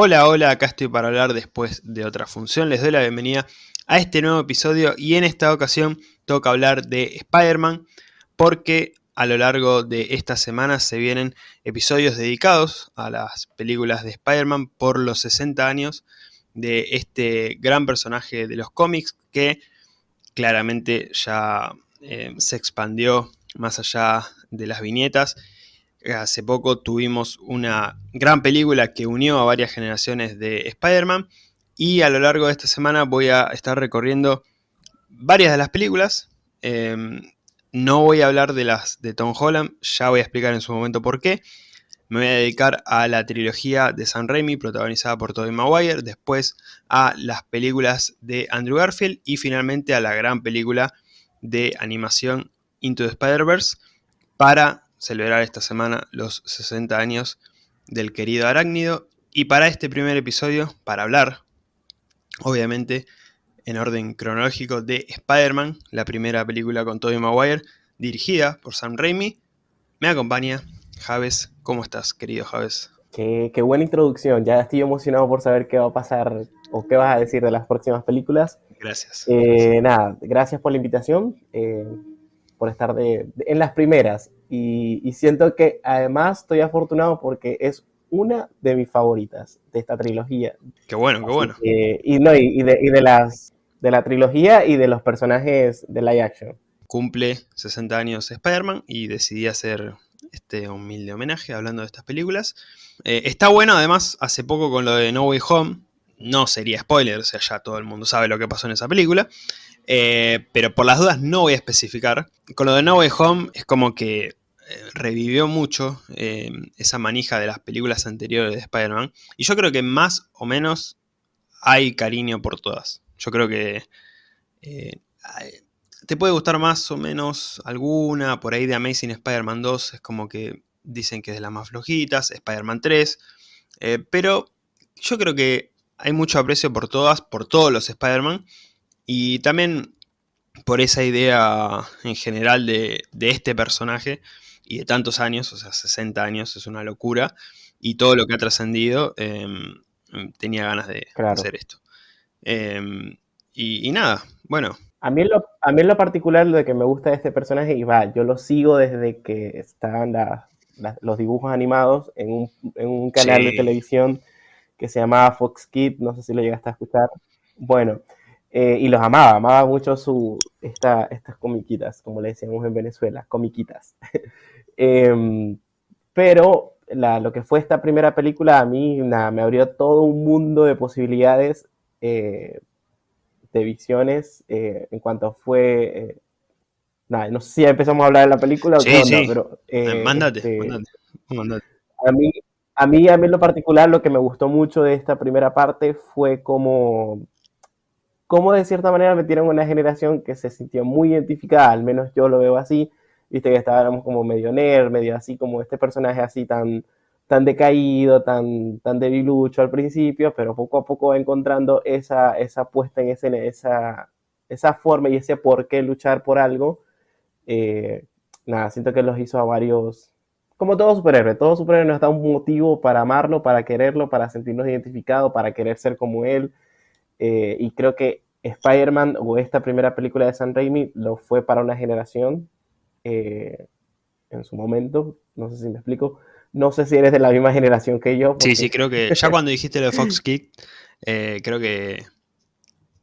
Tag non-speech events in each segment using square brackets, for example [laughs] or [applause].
Hola, hola, acá estoy para hablar después de otra función. Les doy la bienvenida a este nuevo episodio y en esta ocasión toca hablar de Spider-Man porque a lo largo de esta semana se vienen episodios dedicados a las películas de Spider-Man por los 60 años de este gran personaje de los cómics que claramente ya eh, se expandió más allá de las viñetas Hace poco tuvimos una gran película que unió a varias generaciones de Spider-Man y a lo largo de esta semana voy a estar recorriendo varias de las películas. Em, no voy a hablar de las de Tom Holland, ya voy a explicar en su momento por qué. Me voy a dedicar a la trilogía de San Raimi protagonizada por Tobey Maguire, después a las películas de Andrew Garfield y finalmente a la gran película de animación Into the Spider-Verse para celebrar esta semana los 60 años del querido arácnido. Y para este primer episodio, para hablar, obviamente, en orden cronológico de Spider-Man, la primera película con Tobey Maguire, dirigida por Sam Raimi, me acompaña Javes. ¿Cómo estás, querido Javes? Qué, buena introducción. Ya estoy emocionado por saber qué va a pasar o qué vas a decir de las próximas películas. Gracias. Eh, nada, gracias por la invitación, eh, por estar en las primeras. Y, siento que además estoy afortunado porque es una de mis favoritas de esta trilogía. Qué bueno, qué bueno. y, no, y, de, las, de la trilogía y de los personajes de live action. Cumple 60 años Spider-Man y decidí hacer este humilde homenaje hablando de estas películas. Eh, está bueno, además, hace poco con lo de No Way Home, no sería spoiler, o sea, ya todo el mundo sabe lo que pasó en esa película. Eh, pero por las dudas no voy a especificar. Con lo de No Way Home es como que eh, revivió mucho eh, esa manija de las películas anteriores de Spider-Man. Y yo creo que más o menos hay cariño por todas. Yo creo que te puede gustar más o menos alguna. Por ahí de Amazing Spider-Man 2 es como que dicen que es de las más flojitas. Spider-Man 3. pero yo creo que hay mucho aprecio por todas, por todos los Spider-Man. Y también por esa idea en general de, este personaje y de tantos años, o sea, 60 años es una locura, y todo lo que ha trascendido, em, tenía ganas de hacer esto. Em, y, nada, bueno. A mí, en lo, a mí lo particular lo de que me gusta de este personaje, y va, yo lo sigo desde que estaban los dibujos animados en un, canal de televisión que se llamaba Fox Kids, no sé si lo llegaste a escuchar. Bueno, eh, y los amaba, amaba mucho su, esta, estas comiquitas, como le decíamos en Venezuela, comiquitas. [laughs] Em, pero lo que fue esta primera película a mí me abrió todo un mundo de posibilidades, eh, de visiones, eh, en cuanto fue... nada, no sé si ya empezamos a hablar de la película sí, sí. pero... mándate, este, mándate, A mí, a mí, a mí en lo particular, lo que me gustó mucho de esta primera parte fue como cómo de cierta manera metieron una generación que se sintió muy identificada, al menos yo lo veo así, viste que estábamos como medio nerd, medio así como este personaje así tan, tan decaído, tan, tan debilucho al principio, pero poco a poco va encontrando esa, esa puesta en escena, esa, esa forma y ese por qué luchar por algo. Eh, nada, siento que los hizo a varios, como todo superhéroe, todo superhéroe nos da un motivo para amarlo, para quererlo, para sentirnos identificados, para querer ser como él. Eh, y creo que Spider-Man o esta primera película de San Raimi lo fue para una generación eh, en su momento. No sé si me explico. No sé si eres de la misma generación que yo. Sí, sí, creo que ya [laughs] cuando dijiste lo de Fox Kick, eh, creo que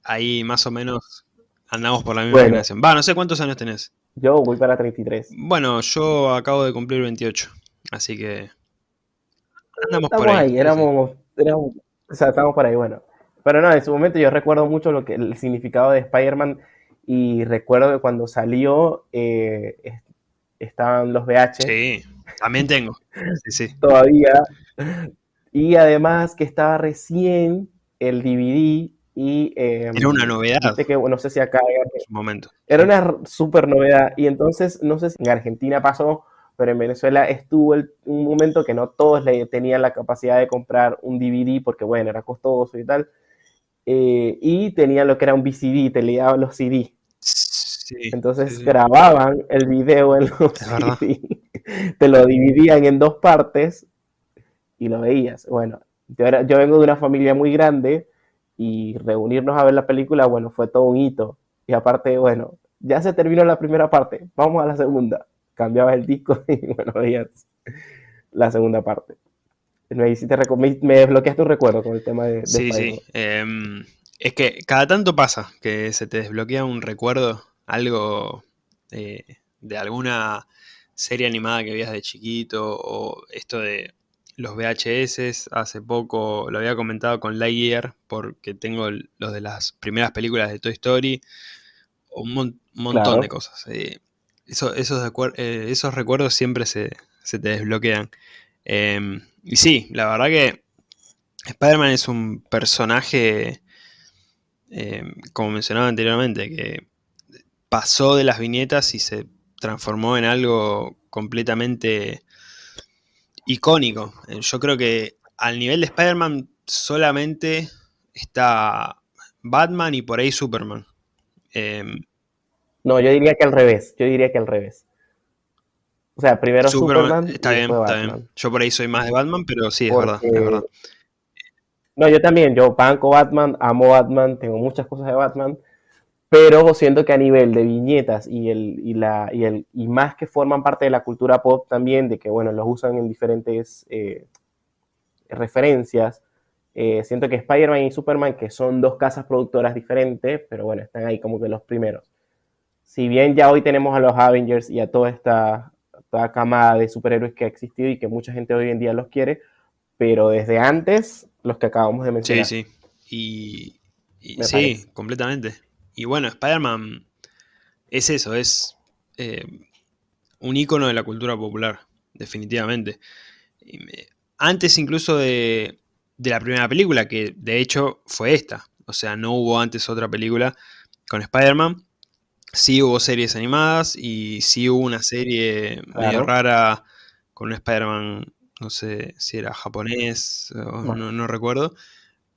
ahí más o menos andamos por la misma generación. Va, no sé cuántos años tenés. Yo voy para 33. Bueno, yo acabo de cumplir 28, así que andamos por ahí. éramos, éramos, o sea, estamos por ahí, bueno. Pero no, en su momento yo recuerdo mucho lo que, el significado de Spider-Man y recuerdo que cuando salió eh, estaban los VH. Sí, también tengo. Sí, sí. [laughs] Todavía. Y además que estaba recién el DVD y... Eh, era una novedad. Que, no sé si acá... En su momento. Era una super novedad. Y entonces, no sé si en Argentina pasó, pero en Venezuela estuvo un momento que no todos le tenían la capacidad de comprar un DVD porque, bueno, era costoso y tal. Eh, y tenía lo que era un VCD, te leían los CD. Entonces grababan el video en los CD, [laughs] te lo dividían en dos partes y lo veías. Bueno, Yo, yo vengo de una familia muy grande y reunirnos a ver la película, bueno, fue todo un hito. Y aparte, bueno, ya se terminó la primera parte, vamos a la segunda. Cambiabas el disco [laughs] y bueno, veías la segunda parte. Me, me desbloqueaste un recuerdo con el tema de... sí, sí. Em, es que cada tanto pasa que se te desbloquea un recuerdo, algo eh, de alguna serie animada que veías de chiquito o esto de los VHS. Hace poco lo había comentado con Lightyear porque tengo los de las primeras películas de Toy Story. Un, montón de cosas. Eh, esos, eh, esos, recuerdos siempre se, te desbloquean. Em, y sí, la verdad que Spider-Man es un personaje, em, como mencionaba anteriormente, que pasó de las viñetas y se transformó en algo completamente icónico. Eh, yo creo que al nivel de Spider-Man solamente está Batman y por ahí Superman. Em, no, yo diría que al revés. Yo diría que al revés. O sea, primero Superman. está bien, está bien. Yo por ahí soy más de Batman, pero sí, es verdad, es verdad. No, yo también. Yo banco Batman, amo Batman, tengo muchas cosas de Batman pero siento que a nivel de viñetas y, el, y, la, y, el, y más que forman parte de la cultura pop también, de que, bueno, los usan en diferentes eh, referencias, eh, siento que Spider-Man y Superman, que son dos casas productoras diferentes, pero bueno, están ahí como que los primeros. Si bien ya hoy tenemos a los Avengers y a toda esta toda camada de superhéroes que ha existido y que mucha gente hoy en día los quiere, pero desde antes, los que acabamos de mencionar. Sí, sí. Y, sí, completamente. Y bueno, Spider-Man es eso, es eh, un icono de la cultura popular, definitivamente. antes incluso de, la primera película, que de hecho fue esta. O sea, no hubo antes otra película con Spider-Man. Sí hubo series animadas y sí hubo una serie medio rara con un Spider-Man, no sé si era japonés, o no, no recuerdo.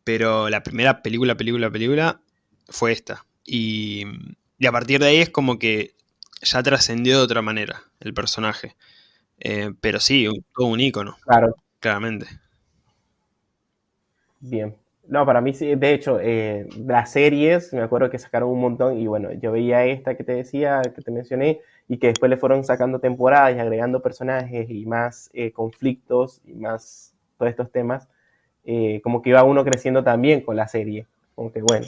Pero la primera película, película, película fue esta. Y, a partir de ahí es como que ya trascendió de otra manera el personaje. Eh, pero sí, todo un ícono. Claro. Claramente. Bien. No, para mí sí, de hecho, eh, las series, me acuerdo que sacaron un montón y bueno, yo veía esta que te decía, que te mencioné, y que después le fueron sacando temporadas y agregando personajes y más eh, conflictos y más todos estos temas, como que iba uno creciendo también con la serie. Como que bueno,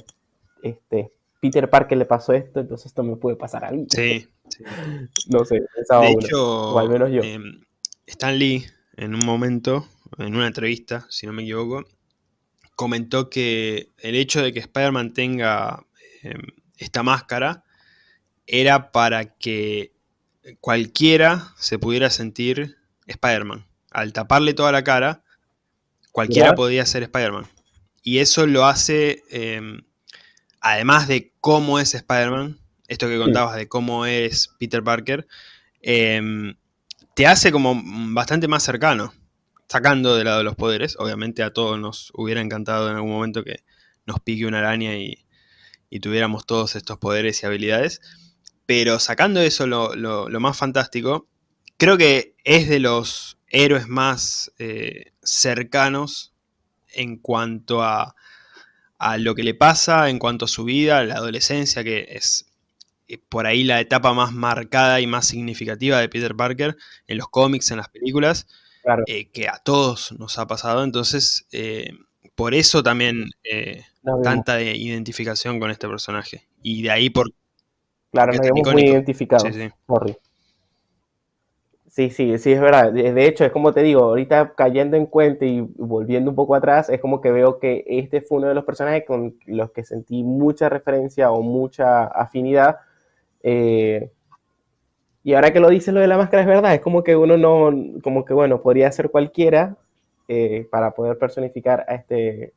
este, Peter Parker le pasó esto, entonces esto me puede pasar a mí. Sí. [laughs] no sé, de hecho, o al menos yo. Em, Stan Lee, en un momento, en una entrevista, si no me equivoco, comentó que el hecho de que Spider-Man tenga em, esta máscara era para que cualquiera se pudiera sentir Spider-Man. Al taparle toda la cara, cualquiera podía ser Spider-Man. Y eso lo hace em, además de cómo es Spider-Man, esto que contabas de cómo es Peter Parker, em, te hace como bastante más cercano, sacando de lado de los poderes. Obviamente a todos nos hubiera encantado en algún momento que nos pique una araña y, tuviéramos todos estos poderes y habilidades. Pero sacando eso lo, más fantástico, creo que es de los héroes más eh, cercanos en cuanto a a lo que le pasa en cuanto a su vida, la adolescencia, que es eh, por ahí la etapa más marcada y más significativa de Peter Parker en los cómics, en las películas, eh, que a todos nos ha pasado. Entonces, eh, por eso también tanta identificación con este personaje. Y de ahí por... Claro, nos vemos muy identificados. Sí, sí. Sí, sí, sí, es verdad. De hecho, es como te digo, ahorita cayendo en cuenta y volviendo un poco atrás, es como que veo que este fue uno de los personajes con los que sentí mucha referencia o mucha afinidad. Eh, y ahora que lo dices lo de la máscara es verdad, es como que uno no, como que bueno, podría ser cualquiera eh, para poder personificar a este,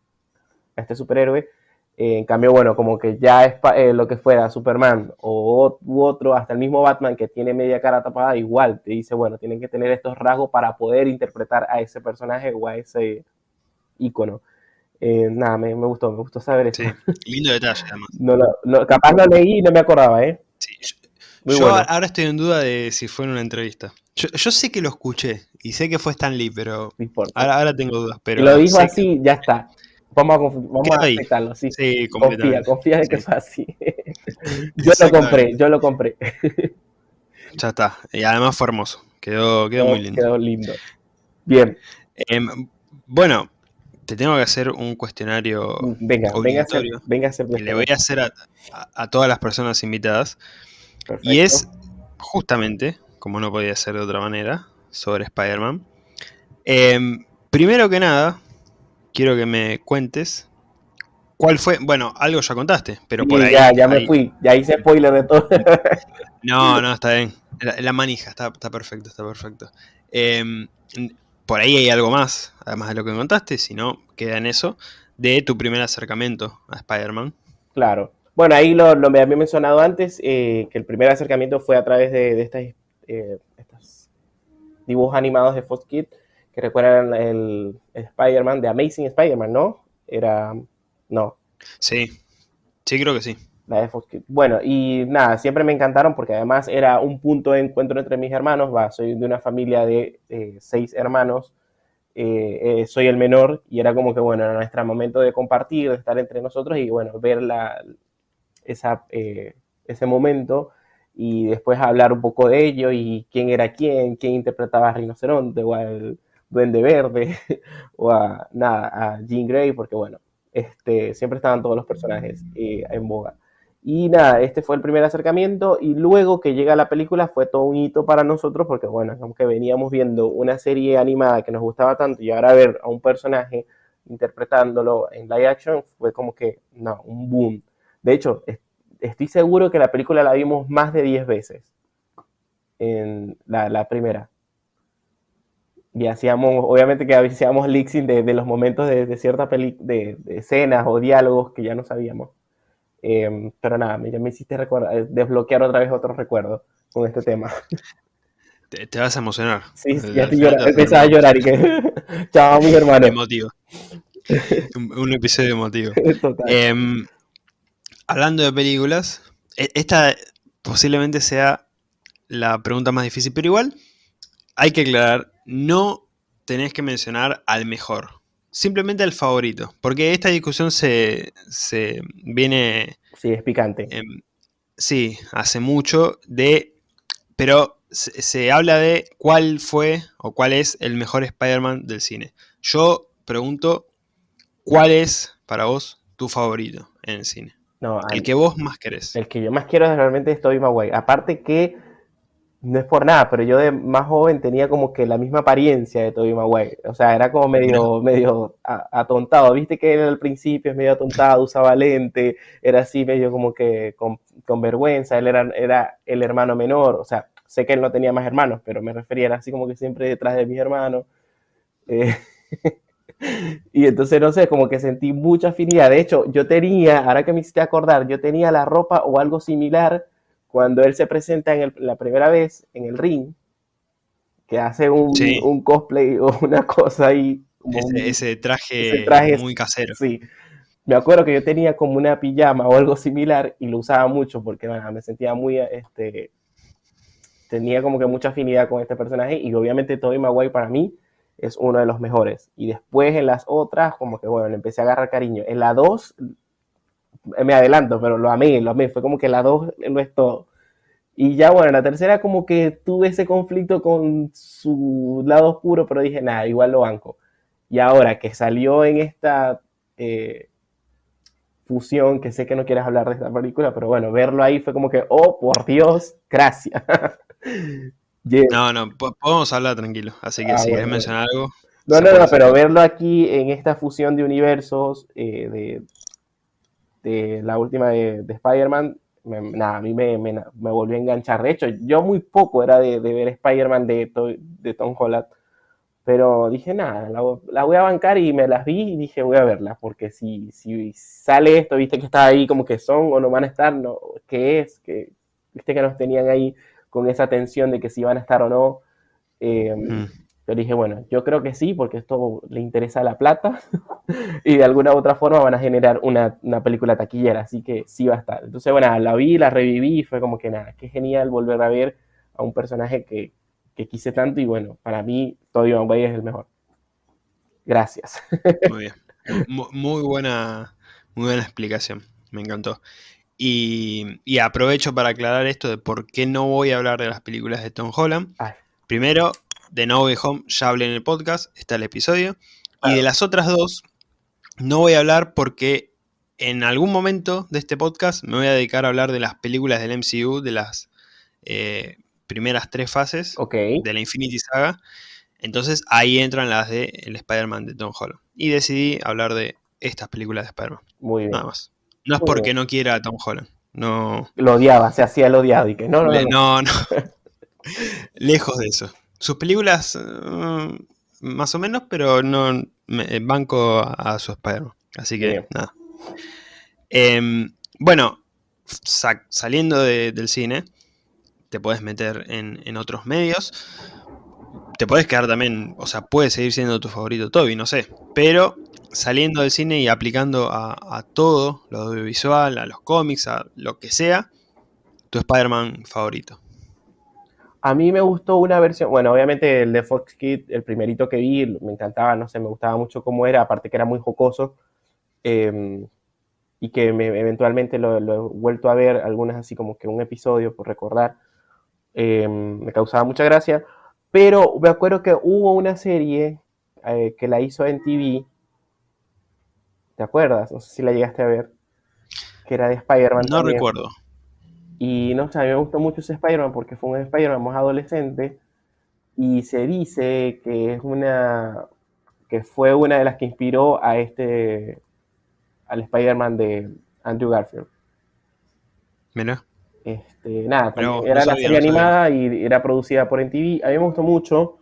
a este superhéroe, eh, en cambio, bueno, como que ya es eh, lo que fuera Superman o u otro, hasta el mismo Batman que tiene media cara tapada, igual te dice, bueno, tienen que tener estos rasgos para poder interpretar a ese personaje o a ese icono. Eh, nada, me, gustó, me gustó saber eso. Sí, lindo detalle además. [laughs] No, no, capaz lo leí y no me acordaba, ¿eh? Sí, yo ahora estoy en duda de si fue en una entrevista. Yo, sé que lo escuché y sé que fue Stan Lee, pero ahora, ahora, tengo dudas. Pero lo dijo así, ya está. Vamos a, vamos a aceptarlo, sí. sí confía, confía de que fue así. [laughs] yo lo compré, yo lo compré. [laughs] ya está. Y además fue hermoso. Quedó, quedó muy lindo. Quedó lindo. Bien. Em, bueno, te tengo que hacer un cuestionario venga, venga a hacer, venga a hacer que le voy a hacer a, todas las personas invitadas. Y es justamente, como no podía ser de otra manera, sobre Spider-Man. Em, primero que nada, quiero que me cuentes cuál fue. Bueno, algo ya contaste, pero por ahí. Ya, ya me fui, ya hice spoiler de todo. [laughs] no, no, está bien. La, manija, está, perfecto, está perfecto. Em, por ahí hay algo más, además de lo que me contaste, si no, queda en eso, de tu primer acercamiento a Spider-Man. Claro. Bueno, ahí lo, lo me había mencionado antes, eh, que el primer acercamiento fue a través de, estas, eh, estos dibujos animados de Fox que recuerdan el, Spider-Man, de Amazing Spider-Man, ¿no? Era, no. Sí, sí creo que sí. La de Fox. Bueno, y nada, siempre me encantaron porque además era un punto de encuentro entre mis hermanos. Va, soy de una familia de eh, seis hermanos. Eh, eh, soy el menor y era como que, bueno, era nuestro momento de compartir, de estar entre nosotros y, bueno, ver la, esa, ese momento y después hablar un poco de ello y quién era quién, quién interpretaba a Rinoceronte o al Duende Verde [laughs] o a, nada, a Jean Grey, porque, bueno, este, siempre estaban todos los personajes en boga. Y nada, este fue el primer acercamiento y luego que llega la película fue todo un hito para nosotros porque bueno, aunque veníamos viendo una serie animada que nos gustaba tanto y ahora ver a un personaje interpretándolo en live action fue como que, no, un boom. De hecho, estoy seguro que la película la vimos más de 10 veces en la, primera. Y hacíamos, obviamente que hacíamos leaksing de, de los momentos de, de ciertas de, de escenas o diálogos que ya no sabíamos. Em, pero nada, ya me hiciste eh, desbloquear otra vez otro recuerdo con este tema. Te, vas a emocionar. Sí, ya estoy llorando, a llorar y que... [laughs] Chao, mis hermanos. Emotivo. un, episodio emotivo. [laughs] Em, hablando de películas, e, esta posiblemente sea la pregunta más difícil, pero igual hay que aclarar, no tenés que mencionar al mejor simplemente el favorito. Porque esta discusión se, viene... Sí, es picante. sí, hace mucho de... Pero se, habla de cuál fue o cuál es el mejor Spider-Man del cine. Yo pregunto, ¿cuál es para vos tu favorito en el cine? No, el que vos más querés. El que yo más quiero es realmente es Tobey Maguire. Aparte que no es por nada, pero yo de más joven tenía como que la misma apariencia de Tobey Maguire. O sea, era como medio, medio atontado. Viste que él al principio es medio atontado, usaba lente, era así medio como que con, vergüenza. Él era, era el hermano menor. O sea, sé que él no tenía más hermanos, pero me refería, era así como que siempre detrás de mis hermanos. Eh, [laughs] y entonces, no sé, como que sentí mucha afinidad. De hecho, yo tenía, ahora que me hiciste acordar, yo tenía la ropa o algo similar cuando él se presenta en la primera vez en el ring, que hace un, cosplay o [laughs] una cosa ahí. Ese, traje muy casero. Sí. Me acuerdo que yo tenía como una pijama o algo similar y lo usaba mucho porque me sentía muy, este, tenía como que mucha afinidad con este personaje y obviamente Tobey Maguire para mí es uno de los mejores. Y después en las otras, como que bueno, le empecé a agarrar cariño. En la 2 me adelanto, pero lo amé, lo amé, fue como que la dos no es todo. Y ya bueno, la tercera como que tuve ese conflicto con su lado oscuro, pero dije, nada, igual lo banco. Y ahora que salió en esta eh, fusión, que sé que no quieres hablar de esta película, pero bueno, verlo ahí fue como que, oh, por Dios, gracias. [laughs] No, no, podemos hablar tranquilo, así que ah, si quieres mencionar algo. No, no, no, pero verlo aquí en esta fusión de universos, eh, de, de la última de, Spider-Man, nada, a mí me, me, me, volvió a enganchar. De hecho, yo muy poco era de, ver Spider-Man de, de Tom Holland, pero dije, nada, la, voy a bancar y me las vi y dije, voy a verla, porque si, si sale esto, viste que está ahí como que son o no van a estar, no, ¿qué es? que Viste que nos tenían ahí con esa tensión de que si van a estar o no. Eh, mm. Pero dije, bueno, yo creo que sí, porque esto le interesa la plata [laughs] y de alguna u otra forma van a generar una, una, película taquillera, así que sí va a estar. Entonces, bueno, la vi, la reviví y fue como que nada, qué genial volver a ver a un personaje que, que quise tanto y bueno, para mí Tobey Maguire es el mejor. Gracias. [laughs] Muy bien. Muy buena, muy buena explicación, me encantó. Y, y, aprovecho para aclarar esto de por qué no voy a hablar de las películas de Tom Holland. Primero, de No Way Home ya hablé en el podcast, está el episodio. Y de las otras dos, no voy a hablar porque en algún momento de este podcast me voy a dedicar a hablar de las películas del MCU, de las eh, primeras tres fases de la Infinity Saga. Entonces ahí entran las de el Spider-Man de Tom Holland. Y decidí hablar de estas películas de Spider-Man. Muy bien. Nada más. No es porque no quiera a Tom Holland. No. Lo odiaba, se hacía el odiado y que no, no. no, no. [laughs] [laughs] Lejos de eso. Sus películas, mm, más o menos, pero no me, eh, banco a, su Spider-Man. Así que, nada. Em, bueno, saliendo del cine, te puedes meter en, otros medios. Te puedes quedar también, o sea, puede seguir siendo tu favorito Toby, no sé. Pero saliendo del cine y aplicando a, todo, lo audiovisual, a los cómics, a lo que sea, tu Spider-Man favorito. A mí me gustó una versión, bueno, obviamente el de Fox Kid, el primerito que vi, me encantaba, no sé, me gustaba mucho cómo era, aparte que era muy jocoso, em, y que eventualmente lo, he vuelto a ver, algunas así como que un episodio por recordar, em, me causaba mucha gracia, pero me acuerdo que hubo una serie eh, que la hizo en TV, ¿te acuerdas? No sé si la llegaste a ver, que era de Spider-Man. No recuerdo. Y no sé, a mí me gustó mucho ese Spider-Man porque fue un Spider-Man más adolescente y se dice que es una que fue una de las que inspiró a este al Spider-Man de Andrew Garfield. Mira. Este, nada, era la serie animada y era producida por NTV. A mí me gustó mucho,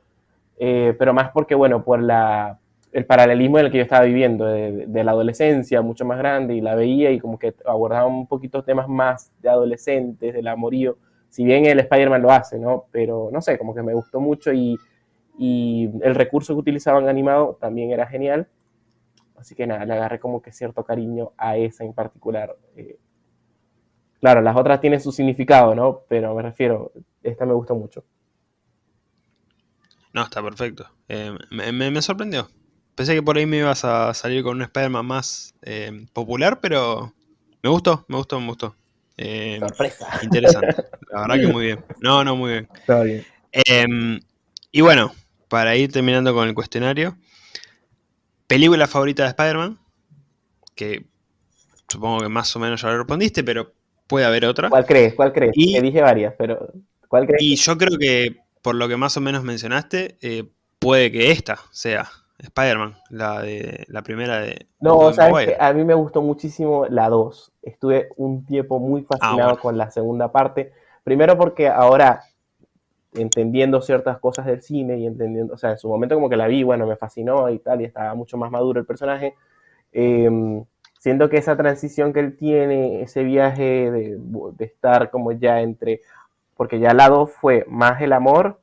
eh, pero más porque, bueno, por la el paralelismo en el que yo estaba viviendo, de, la adolescencia mucho más grande, y la veía y como que abordaba un poquito temas más de adolescentes, del amorío, si bien el Spider-Man lo hace, ¿no? Pero no sé, como que me gustó mucho y, el recurso que utilizaban animado también era genial. Así que nada, le agarré como que cierto cariño a esa en particular. Eh, claro, las otras tienen su significado, ¿no? Pero me refiero, esta me gustó mucho. No, está perfecto. Eh, me sorprendió. Pensé que por ahí me ibas a salir con un Spider-Man más eh, popular, pero me gustó, me gustó, me gustó. Eh, Sorpresa. Interesante. [laughs] La verdad que muy bien. No, no, muy bien. Está bien. Em, y bueno, para ir terminando con el cuestionario, película favorita de Spider-Man, que supongo que más o menos ya lo respondiste, pero puede haber otra. ¿Cuál crees? ¿Cuál crees? Y, Te dije varias, pero ¿cuál crees? Y yo creo que por lo que más o menos mencionaste, eh, puede que esta sea Spider-Man, la de la primera de. No, o sea, a mí me gustó muchísimo la 2. Estuve un tiempo muy ah, fascinado con la segunda parte. Primero porque ahora, entendiendo ciertas cosas del cine y entendiendo, o sea, en su momento como que la vi, bueno, me fascinó y tal, y estaba mucho más maduro el personaje. Eh, siento que esa transición que él tiene, ese viaje de, de estar como ya entre. Porque ya la 2 fue más el amor,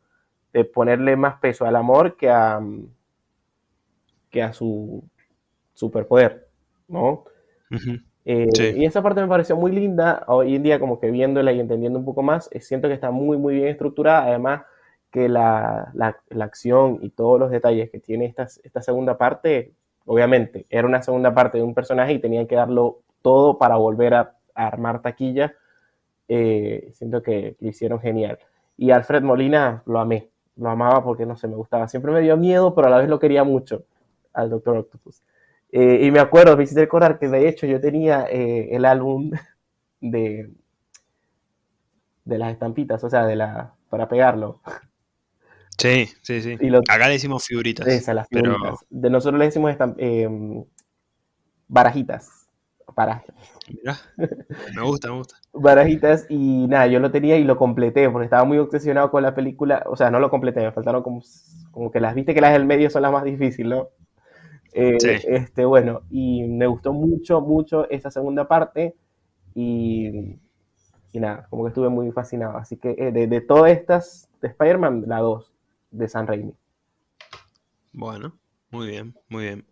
de ponerle más peso al amor que a que a su superpoder, ¿no? Eh, y esa parte me pareció muy linda, hoy en día como que viéndola y entendiendo un poco más, eh, siento que está muy, muy bien estructurada, además que la, acción y todos los detalles que tiene esta, esta segunda parte, obviamente, era una segunda parte de un personaje y tenían que darlo todo para volver a, armar taquilla, eh, siento que lo hicieron genial. Y Alfred Molina lo amé, lo amaba porque no sé, me gustaba, siempre me dio miedo, pero a la vez lo quería mucho al Doctor Octopus. Eh, y me acuerdo, me hiciste recordar que de hecho yo tenía eh, el álbum [laughs] de, de las estampitas, o sea, de la para pegarlo. Sí, sí, sí. Acá le decimos figuritas. Esas, las figuritas. De nosotros le decimos em, barajitas. Barajitas. me gusta, me gusta. [laughs] Barajitas y nada, yo lo tenía y lo completé porque estaba muy obsesionado con la película. O sea, no lo completé, me faltaron como, como que las viste que las del medio son las más difíciles, ¿no? Eh, este, bueno, y me gustó mucho, mucho esa segunda parte y, y nada, como que estuve muy fascinado. Así que eh, de, de, todas estas, de Spider-Man, la 2, de San Raimi. Bueno, muy bien, muy bien.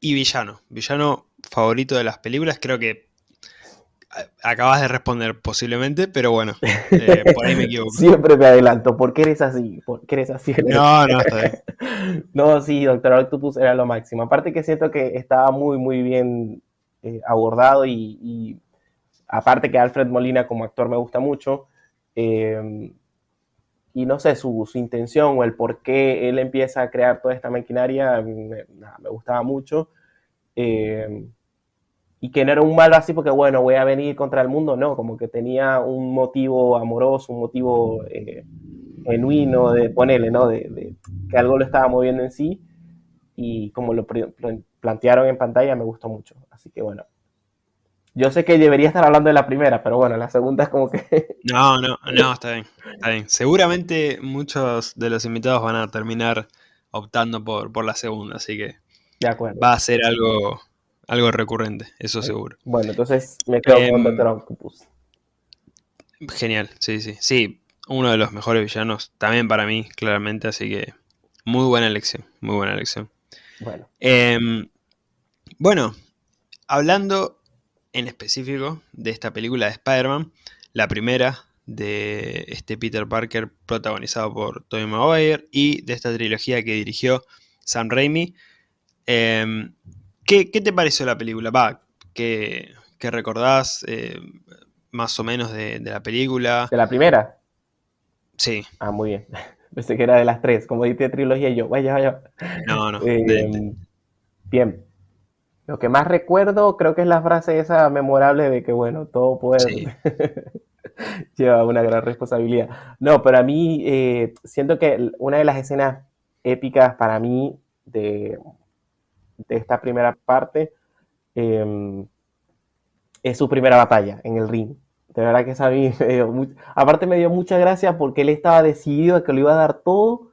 Y villano, villano favorito de las películas, creo que acabas de responder posiblemente, pero bueno, [laughs] eh, por ahí me equivoco. Siempre me adelanto, ¿por qué eres así? ¿Por qué eres así? No, no, está bien. [laughs] no, sí, Doctor Octopus era lo máximo. Aparte que siento que estaba muy, muy bien eh, abordado y, aparte que Alfred Molina como actor me gusta mucho. Eh, y no sé, su, su, intención o el por qué él empieza a crear toda esta maquinaria me, me gustaba mucho. Eh, y que no era un malo así porque, bueno, voy a venir contra el mundo, no, como que tenía un motivo amoroso, un motivo eh, genuino de ponerle, ¿no? De, que algo lo estaba moviendo en sí y como lo plantearon en pantalla me gustó mucho. Así que bueno, yo sé que debería estar hablando de la primera, pero bueno, la segunda es como que... [laughs] No, no, no, está bien, está bien. Seguramente muchos de los invitados van a terminar optando por, por la segunda, así que de acuerdo. va a ser algo algo recurrente, eso seguro. Bueno, entonces me quedo con Doctor em, Octopus. Genial, sí, sí. Sí, uno de los mejores villanos también para mí, claramente, así que muy buena elección, muy buena elección. Bueno. Em, bueno, hablando en específico de esta película de Spider-Man, la primera de este Peter Parker protagonizado por Tobey Maguire y de esta trilogía que dirigió Sam Raimi. Eh, ¿Qué, te pareció la película? Va, ¿qué, recordás eh, más o menos de, la película? ¿De la primera? Sí. Ah, muy bien. [laughs] Pensé que era de las tres, como diste trilogía y yo, vaya, vaya. No, no. [laughs] Eh, bien. Lo que más recuerdo creo que es la frase esa memorable de que, bueno, todo puede... [laughs] lleva una gran responsabilidad. No, pero a mí eh, siento que una de las escenas épicas para mí de, de esta primera parte em, es su primera batalla en el ring. De verdad que esa [laughs] me dio aparte me dio mucha gracia porque él estaba decidido a que lo iba a dar todo.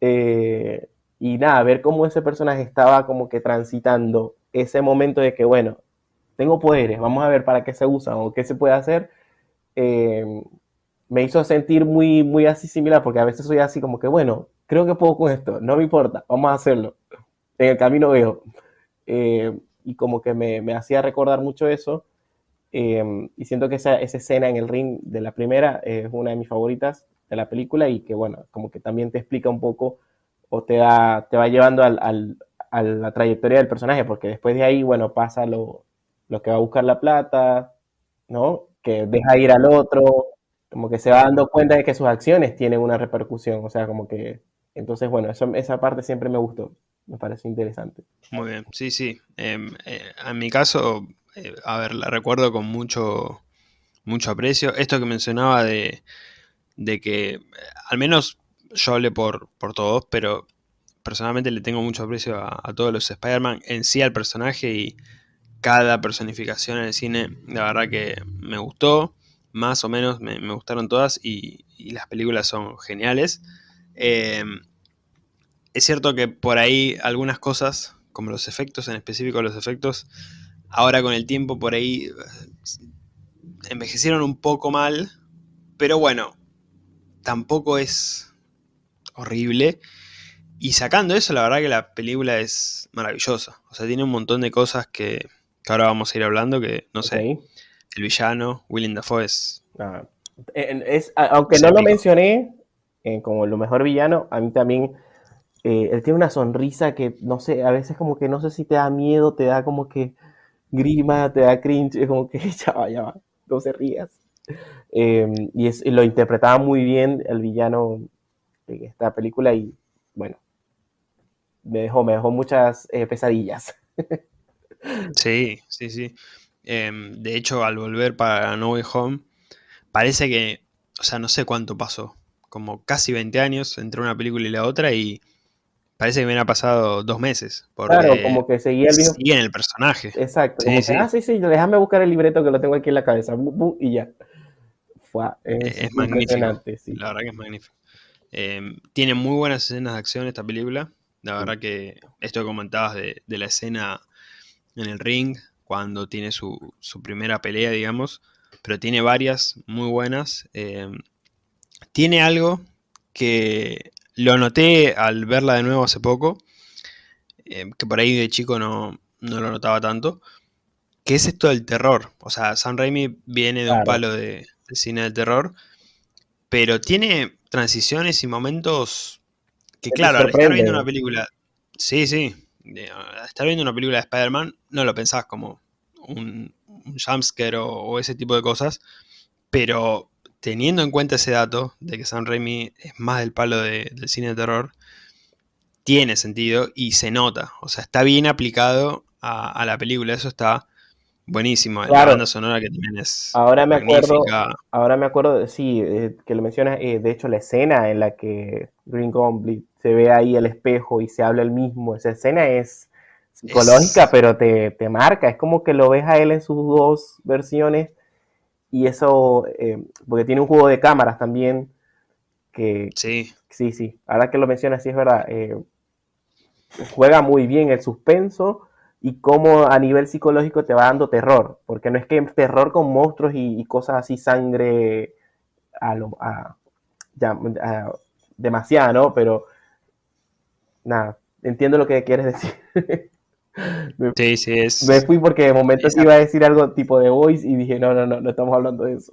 Eh, y nada, ver cómo ese personaje estaba como que transitando ese momento de que, bueno, tengo poderes, vamos a ver para qué se usan o qué se puede hacer, em, me hizo sentir muy, muy así similar, porque a veces soy así como que, bueno, creo que puedo con esto, no me importa, vamos a hacerlo en el camino veo. Eh, y como que me, me, hacía recordar mucho eso. Eh, y siento que esa, esa, escena en el ring de la primera es una de mis favoritas de la película y que, bueno, como que también te explica un poco o te, da, te va llevando al, al, a la trayectoria del personaje, porque después de ahí, bueno, pasa lo, lo que va a buscar la plata, ¿no? Que deja ir al otro, como que se va dando cuenta de que sus acciones tienen una repercusión, o sea, como que... Entonces, bueno, eso, esa parte siempre me gustó me parece interesante. Muy bien, sí, sí. Em, eh, en mi caso, eh, a ver, la recuerdo con mucho, mucho aprecio. Esto que mencionaba de, de que, eh, al menos yo hablé por, por todos, pero personalmente le tengo mucho aprecio a, todos los Spider-Man, en sí al personaje y cada personificación en el cine, la verdad que me gustó, más o menos me, gustaron todas y, y, las películas son geniales. Es cierto que por ahí algunas cosas, como los efectos, en específico los efectos, ahora con el tiempo por ahí eh, envejecieron un poco mal, pero bueno, tampoco es horrible. Y sacando eso, la verdad que la película es maravillosa. O sea, tiene un montón de cosas que, ahora vamos a ir hablando, que no sé, el villano, Willem Dafoe es... Ah, es aunque no lo mencioné eh, como lo mejor villano, a mí también eh, él tiene una sonrisa que, no sé, a veces como que no sé si te da miedo, te da como que grima, te da cringe, es como que [laughs] ya va, ya va, no se rías. Em, y, es, lo interpretaba muy bien el villano de esta película y, bueno, me dejó, me dejó muchas eh, pesadillas. [laughs] Sí, sí, sí. Em, de hecho, al volver para No Way Home, parece que, o sea, no sé cuánto pasó, como casi 20 años entre una película y la otra y Parece que me ha pasado dos meses. claro, como que seguía el en el personaje. Exacto. Sí, sí. ah, sí, sí, déjame buscar el libreto que lo tengo aquí en la cabeza. Y ya. Fue, es, es magnífico. Sí. La verdad que es magnífico. Eh, tiene muy buenas escenas de acción esta película. La verdad que esto que comentabas de, la escena en el ring, cuando tiene su, su, primera pelea, digamos, pero tiene varias muy buenas. Eh, tiene algo que lo noté al verla de nuevo hace poco, eh, que por ahí de chico no, no, lo notaba tanto, que es esto del terror. O sea, Sam Raimi viene de un palo de, cine de terror, pero tiene transiciones y momentos que, claro, al estar viendo una película, sí, sí, al estar viendo una película de Spider-Man, no lo pensás como un, un jumpscare o, ese tipo de cosas, pero teniendo en cuenta ese dato de que Sam Raimi es más del palo del cine de terror, tiene sentido y se nota. O sea, está bien aplicado a, la película. Eso está buenísimo. La banda sonora que también es ahora me acuerdo Ahora me acuerdo, sí, eh, que lo mencionas, eh, de hecho la escena en la que Green Goblin se ve ahí el espejo y se habla el mismo, esa escena es psicológica, pero te, te, marca, es como que lo ves a él en sus dos versiones y eso, eh, porque tiene un juego de cámaras también, que sí, sí, sí, ahora que lo mencionas, sí es verdad, juega muy bien el suspenso y cómo a nivel psicológico te va dando terror, porque no es que terror con monstruos y, cosas así, sangre a lo, a, ya, demasiado, ¿no? Pero nada, entiendo lo que quieres decir. [laughs] [laughs] sí, sí, es... Me fui porque de momento iba a decir algo tipo de voice y dije, no, no, no, no estamos hablando de eso.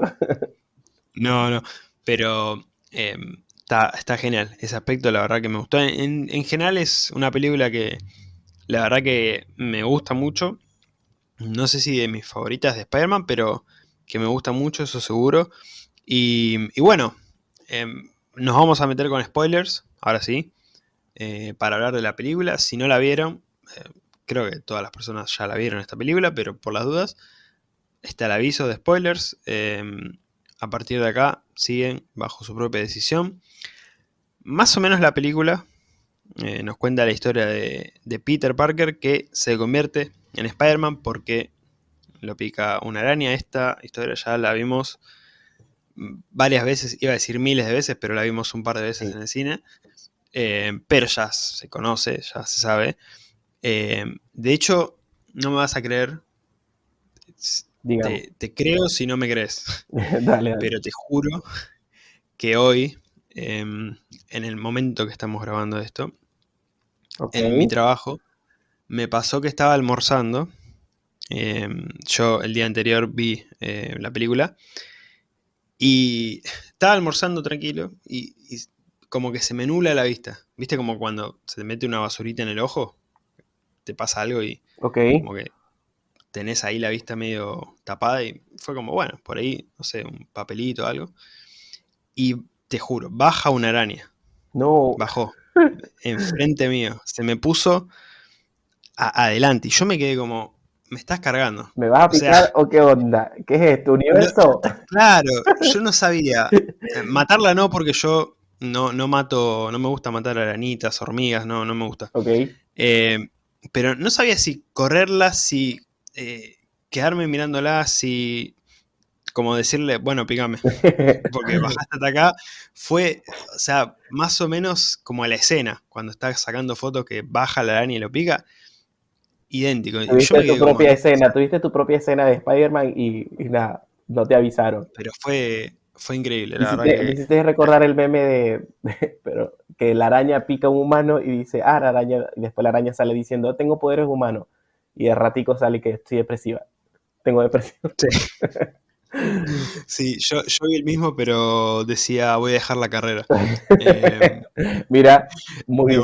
[laughs] no, no, pero... Em, Está, genial. Ese aspecto, la verdad que me gustó. En, general es una película que la verdad que me gusta mucho. No sé si de mis favoritas de Spider-Man, pero que me gusta mucho, eso seguro. Y, bueno, em, nos vamos a meter con spoilers, ahora sí, eh, para hablar de la película. Si no la vieron, eh, creo que todas las personas ya la vieron esta película, pero por las dudas, está el aviso de spoilers. Em, a partir de acá siguen bajo su propia decisión. Más o menos la película eh, nos cuenta la historia de, Peter Parker que se convierte en Spider-Man porque lo pica una araña. Esta historia ya la vimos varias veces, iba a decir miles de veces, pero la vimos un par de veces en el cine. Eh, pero ya se conoce, ya se sabe. Eh, de hecho, no me vas a creer. Te, creo si no me crees. [laughs] Pero te juro que hoy Em, en el momento que estamos grabando esto, en mi trabajo, me pasó que estaba almorzando. Em, yo el día anterior vi eh, la película y estaba almorzando tranquilo y, como que se me nula la vista. ¿Viste como cuando se te mete una basurita en el ojo? Te pasa algo y como que tenés ahí la vista medio tapada y fue como, bueno, por ahí, no sé, un papelito o algo. Y te juro, baja una araña. No. Bajó. Enfrente mío. Se me puso adelante. Y yo me quedé como, me estás cargando. ¿Me vas a picar o, qué onda? ¿Qué es esto? ¿Universo? claro, yo no sabía. Matarla no, porque yo no, no mato, no me gusta matar arañitas, hormigas, no, no me gusta. Ok. Eh, pero no sabía si correrla, si eh, quedarme mirándola, si como decirle, bueno, pícame, porque [laughs] bajaste hasta acá, fue, o sea, más o menos como la escena, cuando estás sacando fotos que baja la araña y lo pica, idéntico. Tuviste tu propia escena, tuviste tu propia escena de Spider-Man y, nada, no te avisaron. Pero fue, fue increíble, la verdad. Me hiciste recordar el meme de, [laughs] pero, que la araña pica a un humano y dice, ah, la araña, y después la araña sale diciendo, tengo poderes humanos, y de ratico sale que estoy depresiva. Tengo depresión. Sí. Sí, yo, yo vi el mismo, pero decía voy a dejar la carrera. [laughs] Eh, Mira, muy bien.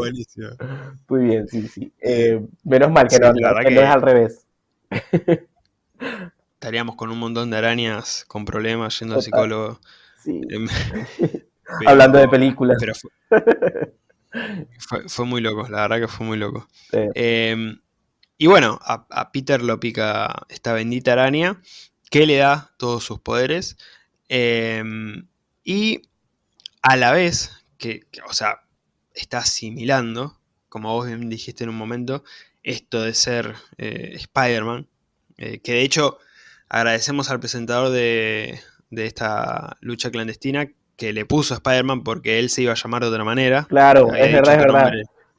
Muy bien, sí, sí. Eh, menos mal que, no, es al revés. [laughs] Estaríamos con un montón de arañas con problemas yendo al psicólogo. Sí. [laughs] Em, [laughs] Hablando de películas. Pero [laughs] fue, muy loco, la verdad que fue muy loco. Em, y bueno, a, Peter lo pica esta bendita araña que le da todos sus poderes. Em, y a la vez, que, o sea, está asimilando, como vos bien dijiste en un momento, esto de ser eh, Spider-Man. Eh, que de hecho agradecemos al presentador de, esta lucha clandestina que le puso a Spider-Man porque él se iba a llamar de otra manera. Claro, es verdad, es verdad.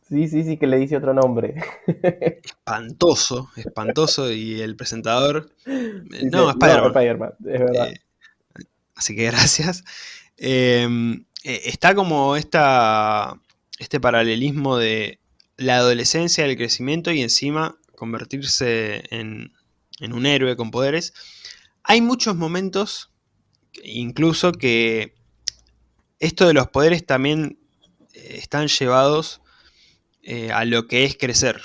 Sí, sí, sí, que le dice otro nombre. [laughs] Espantoso, espantoso. Y el presentador. no, Spider-Man. es verdad. Eh, así que gracias. Em, eh, está como esta, este paralelismo de la adolescencia, el crecimiento y encima convertirse en, en un héroe con poderes. Hay muchos momentos, incluso que esto de los poderes también eh, están llevados eh, a lo que es crecer.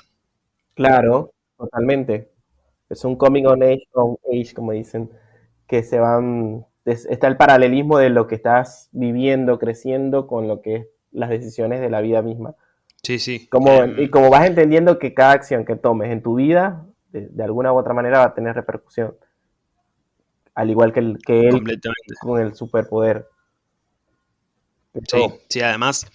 Claro, totalmente. Es un coming on age, on age, como dicen, que se van... Está el paralelismo de lo que estás viviendo, creciendo, con lo que es las decisiones de la vida misma. Sí, sí. Como, em, y como vas entendiendo que cada acción que tomes en tu vida, de, alguna u otra manera, va a tener repercusión. Al igual que, el, que él con el superpoder. Sí, sí, además,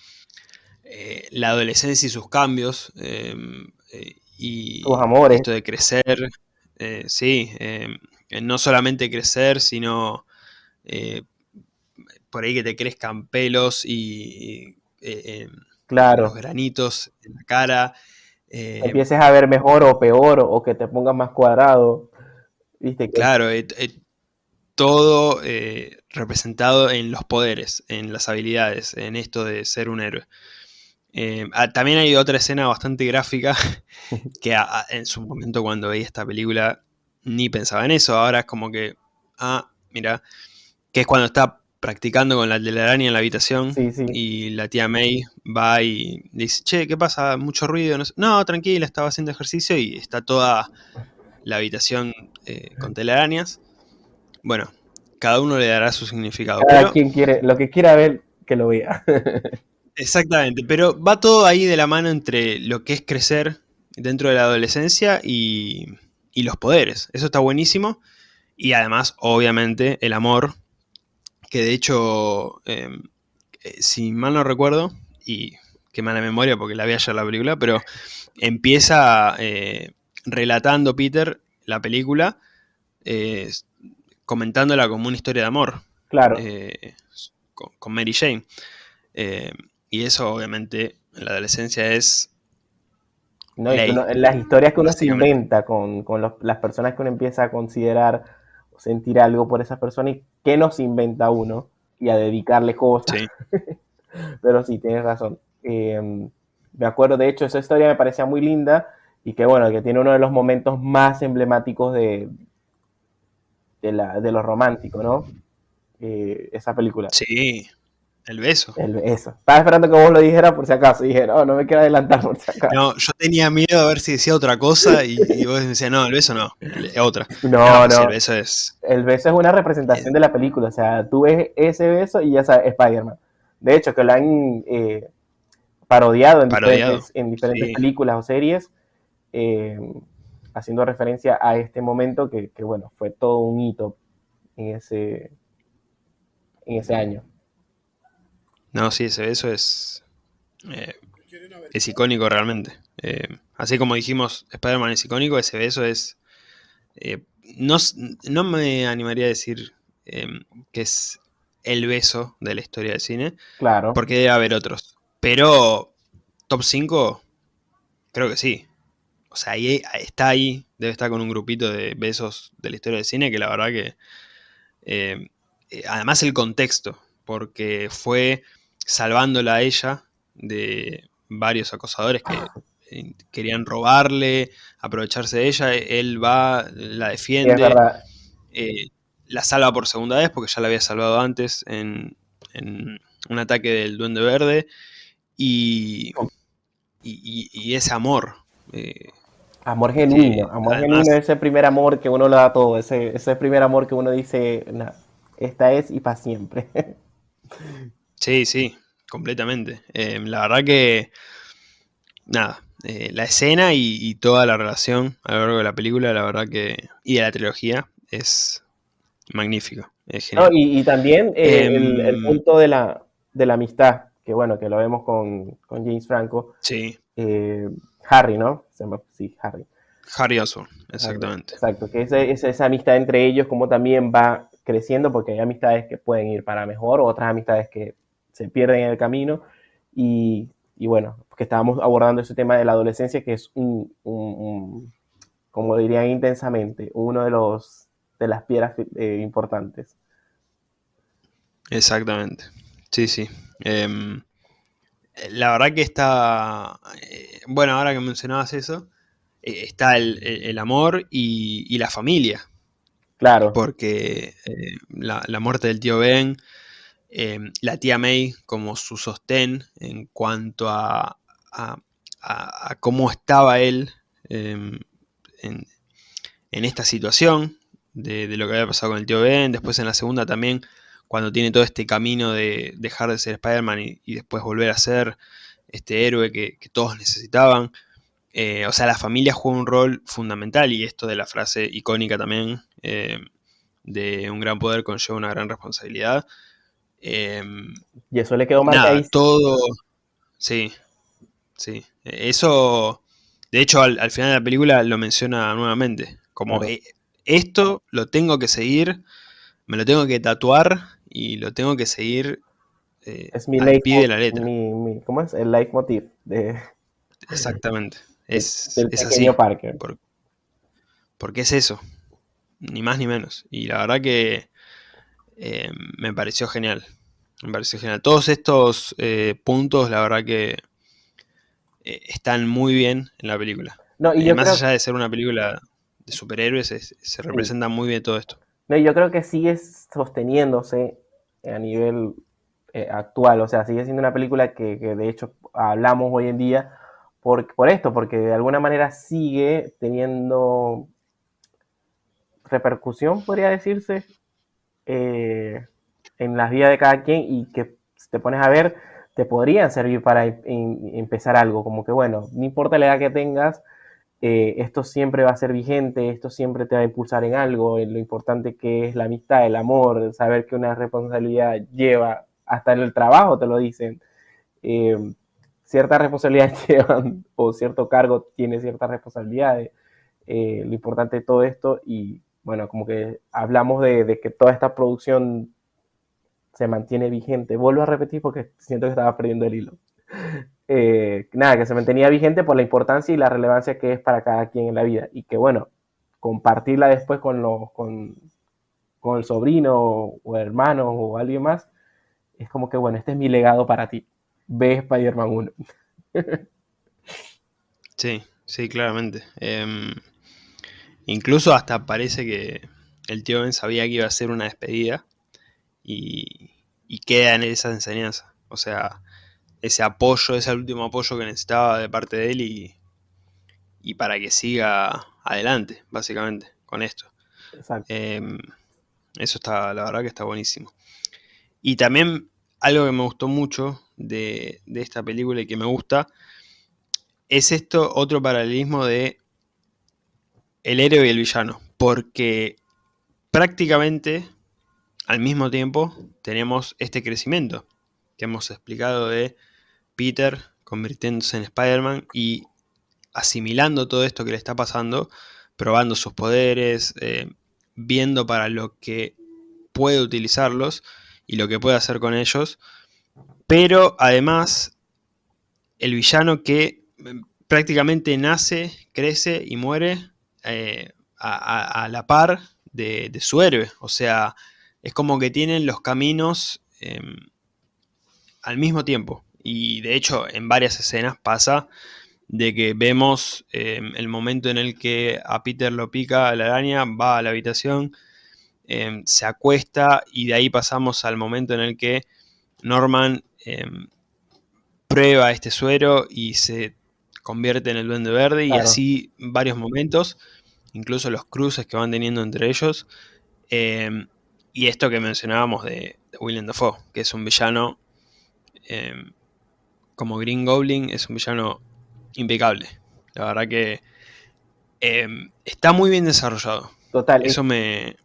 eh, la adolescencia y sus cambios, em, eh, y amores. esto de crecer, eh, sí, em, no solamente crecer, sino por ahí que te crezcan pelos y, em, claro. los granitos en la cara. Empieces a ver mejor o peor o que te pongas más cuadrado. ¿Viste? Claro, todo representado en los poderes, en las habilidades, en esto de ser un héroe. Eh, ah, también hay otra escena bastante gráfica [laughs] que en su momento cuando veía esta película ni pensaba en eso. Ahora es como que, ah, mira, que es cuando está practicando con la telaraña en la habitación y la tía May va y dice, che, ¿qué pasa? ¿Mucho ruido? No, tranquila, estaba haciendo ejercicio y está toda la habitación eh, con telarañas. Bueno, cada uno le dará su significado. Cada quien quiere, lo que quiera ver, que lo vea. [laughs] Exactamente, pero va todo ahí de la mano entre lo que es crecer dentro de la adolescencia y, los poderes. Eso está buenísimo. Y además, obviamente, el amor, que de hecho, em, eh, si mal no recuerdo, y qué mala memoria porque la vi ayer la película, pero empieza eh, relatando Peter la película, eh, comentándola como una historia de amor. Claro. Con, con, Mary Jane. Y eso obviamente en la adolescencia es... No, las historias que uno se inventa con, las personas que uno empieza a considerar o sentir algo por esas personas y qué nos inventa uno y a dedicarle cosas. Sí. [laughs] Pero sí, tienes razón. Em, me acuerdo, de hecho, esa historia me parecía muy linda y que bueno, que tiene uno de los momentos más emblemáticos de, de, la, de lo romántico, ¿no? Eh, esa película. Sí, el beso. El beso. Estaba esperando que vos lo dijeras por si acaso. Y dije, no, no me quiero adelantar por si acaso. No, yo tenía miedo a ver si decía otra cosa [laughs] y, vos decías, no, el beso no, otra. No, no. el beso es. El beso es una representación de la película. O sea, tú ves ese beso y ya sabes, Spider-Man. De hecho, que lo han eh, parodiado en diferentes, películas o series, eh, haciendo referencia a este momento que, que, bueno, fue todo un hito en ese, en ese año. No, sí, ese beso es. Eh, es icónico realmente. Eh, así como dijimos, Spider-Man es icónico, ese beso es. Eh, no, no, me animaría a decir que es el beso de la historia del cine. Claro. Porque debe haber otros. Pero, top 5, creo que sí. O sea, ahí, está ahí, debe estar con un grupito de besos de la historia del cine que la verdad que. además, el contexto, porque fue salvándola a ella de varios acosadores que eh, querían robarle, aprovecharse de ella, él va, la defiende, eh, la salva por segunda vez porque ya la había salvado antes en, un ataque del Duende Verde y, y, ese amor. Eh, amor genuino, amor genuino, ese primer amor que uno le da todo, ese, ese primer amor que uno dice, esta es y para siempre. [laughs] Sí, sí, completamente. Em, la verdad que, nada, eh, la escena y, toda la relación a lo largo de la película, la verdad que, y de la trilogía, es magnífico. y, también eh, el, em, punto de la, de la amistad, que bueno, que lo vemos con, James Franco. Sí. Eh, Harry, ¿no? Sí, Harry. Harry Osborn, exactamente. Exacto, que es esa amistad entre ellos, como también va creciendo, porque hay amistades que pueden ir para mejor, otras amistades que se pierden en el camino. Y, bueno, que estábamos abordando ese tema de la adolescencia, que es un, como dirían intensamente, uno de los de las piedras eh, importantes. Exactamente. Sí, sí. Em, la verdad que está, eh, bueno, ahora que mencionabas eso, eh, está el, amor y, la familia. Claro. Porque eh, la, muerte del tío Ben, la tía May como su sostén en cuanto a, cómo estaba él em, en, esta situación de, de, lo que había pasado con el tío Ben, después en la segunda también cuando tiene todo este camino de dejar de ser Spider-Man y, después volver a ser este héroe que, todos necesitaban. Eh, o sea, la familia juega un rol fundamental y esto de la frase icónica también eh, de un gran poder conlleva una gran responsabilidad. Eh, y eso le quedó mal Todo, sí, sí. Eso, de hecho, al, final de la película lo menciona nuevamente. Como esto lo tengo que seguir, me lo tengo que tatuar y lo tengo que seguir eh, es mi al pie de la letra. ¿Cómo es? El leitmotiv de... Exactamente. Es, es así. Parker. porque es eso. Ni más ni menos. Y la verdad que eh, me pareció genial. Me pareció genial. Todos estos eh, puntos, la verdad que están muy bien en la película. No, y más allá de ser una película de superhéroes, se representa muy bien todo esto. No, yo creo que sigue sosteniéndose a nivel eh, actual, o sea, sigue siendo una película que, de hecho hablamos hoy en día por, por esto, porque de alguna manera sigue teniendo repercusión, podría decirse, eh, en las vidas de cada quien y que te pones a ver, te podrían servir para empezar algo, como que bueno, no importa la edad que tengas, eh, esto siempre va a ser vigente, esto siempre te va a impulsar en algo, en lo importante que es la amistad, el amor, saber que una responsabilidad lleva, hasta en el trabajo te lo dicen, eh, ciertas responsabilidades [laughs] llevan, o cierto cargo tiene ciertas responsabilidades, eh, lo importante de todo esto, y bueno, como que hablamos de, de, que toda esta producción se mantiene vigente, vuelvo a repetir porque siento que estaba perdiendo el hilo. [laughs] Eh, nada, que se mantenía vigente por la importancia y la relevancia que es para cada quien en la vida. Y que bueno, compartirla después con, los, con, con el sobrino o hermano o alguien más, es como que bueno, este es mi legado para ti. Ve Spider-Man 1. [laughs] sí, sí, claramente. Em, incluso hasta parece que el tío Ben sabía que iba a ser una despedida y, y queda en esa enseñanza. O sea, ese apoyo, ese último apoyo que necesitaba de parte de él y, y para que siga adelante, básicamente, con esto. Em, eso está, la verdad que está buenísimo. Y también algo que me gustó mucho de, de esta película y que me gusta, es esto, otro paralelismo de el héroe y el villano. Porque prácticamente al mismo tiempo tenemos este crecimiento que hemos explicado de Peter convirtiéndose en Spider-Man y asimilando todo esto que le está pasando, probando sus poderes, eh, viendo para lo que puede utilizarlos y lo que puede hacer con ellos. Pero además, el villano que mm, prácticamente nace, crece y muere eh, a, la par de, su héroe. O sea, es como que tienen los caminos em, al mismo tiempo. Y de hecho en varias escenas pasa de que vemos em, el momento en el que a Peter lo pica la araña, va a la habitación, em, se acuesta y de ahí pasamos al momento en el que Norman prueba este suero y se convierte en el duende verde y así varios momentos, incluso los cruces que van teniendo entre ellos. y esto que mencionábamos de, de Willem Dafoe, que es un villano como Green Goblin es un villano impecable. La verdad que em, está muy bien desarrollado. Total. Eso me.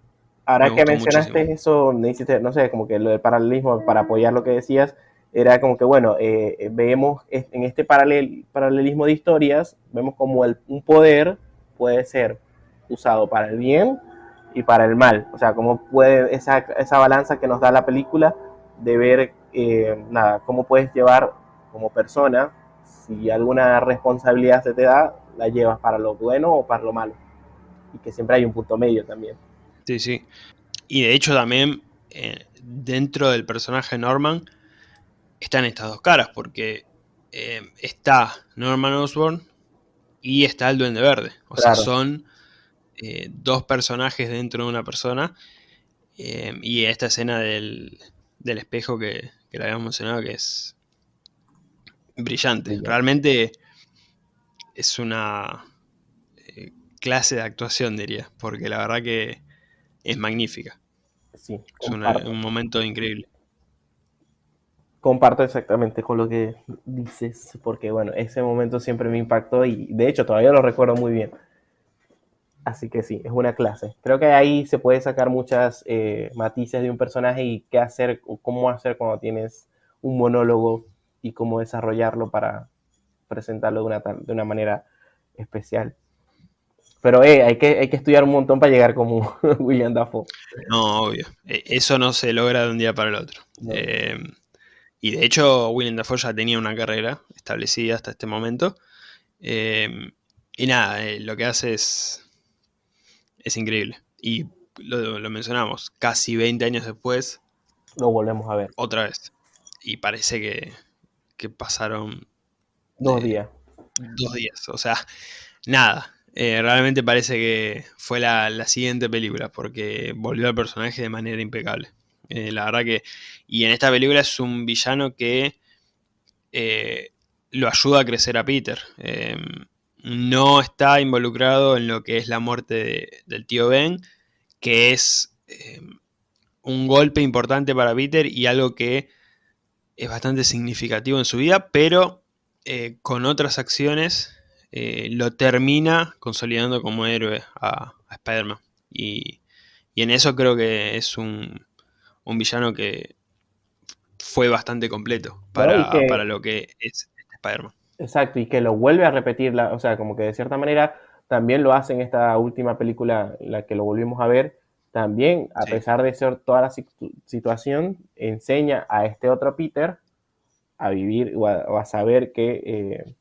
Ahora que mencionaste eso, no sé, como que lo del paralelismo, para apoyar lo que decías, era como que, bueno, eh, vemos en este paralel, paralelismo de historias, vemos como el, un poder puede ser usado para el bien y para el mal. O sea, cómo puede esa, esa balanza que nos da la película de ver, eh, nada, cómo puedes llevar como persona, si alguna responsabilidad se te da, la llevas para lo bueno o para lo malo. Y que siempre hay un punto medio también. Sí, sí. Y de hecho también eh, dentro del personaje Norman están estas dos caras, porque está Norman Osborn y está el Duende Verde. O sea, son dos personajes dentro de una persona. y esta escena del, espejo que, que le habíamos mencionado, que es brillante. Realmente es una eh, clase de actuación, diría, porque la verdad que es magnífica. Sí, es un momento increíble. Comparto exactamente con lo que dices, porque bueno, ese momento siempre me impactó y de hecho todavía lo recuerdo muy bien. Así que sí, es una clase. Creo que ahí se puede sacar muchas eh, matices de un personaje y qué hacer o cómo hacer cuando tienes un monólogo y cómo desarrollarlo para presentarlo de una, de una manera especial. Pero eh, hay, que, hay que estudiar un montón para llegar como [laughs] William Dafoe. No, obvio. E, eso no se logra de un día para el otro. Eh, y de hecho, William Dafoe ya tenía una carrera establecida hasta este momento. Eh, y nada, lo que hace es, es increíble. Y lo, lo, mencionamos, casi 20 años después. Lo volvemos a ver. Otra vez. Y parece que, que pasaron... Dos días. Dos días, o sea, nada. Eh, realmente parece que fue la, siguiente película, porque volvió al personaje de manera impecable. Eh, la verdad que... Y en esta película es un villano que eh, lo ayuda a crecer a Peter. no está involucrado en lo que es la muerte del tío Ben, que es un golpe importante para Peter y algo que es bastante significativo en su vida, pero eh, con otras acciones lo termina consolidando como héroe a, Spider-Man. Y, en eso creo que es un, villano que fue bastante completo para, para lo que es Spider-Man. Exacto, y que lo vuelve a repetir, o sea, como que de cierta manera también lo hace en esta última película, la que lo volvimos a ver, también, a pesar de ser toda la situación, enseña a este otro Peter a vivir o a, saber que, eh,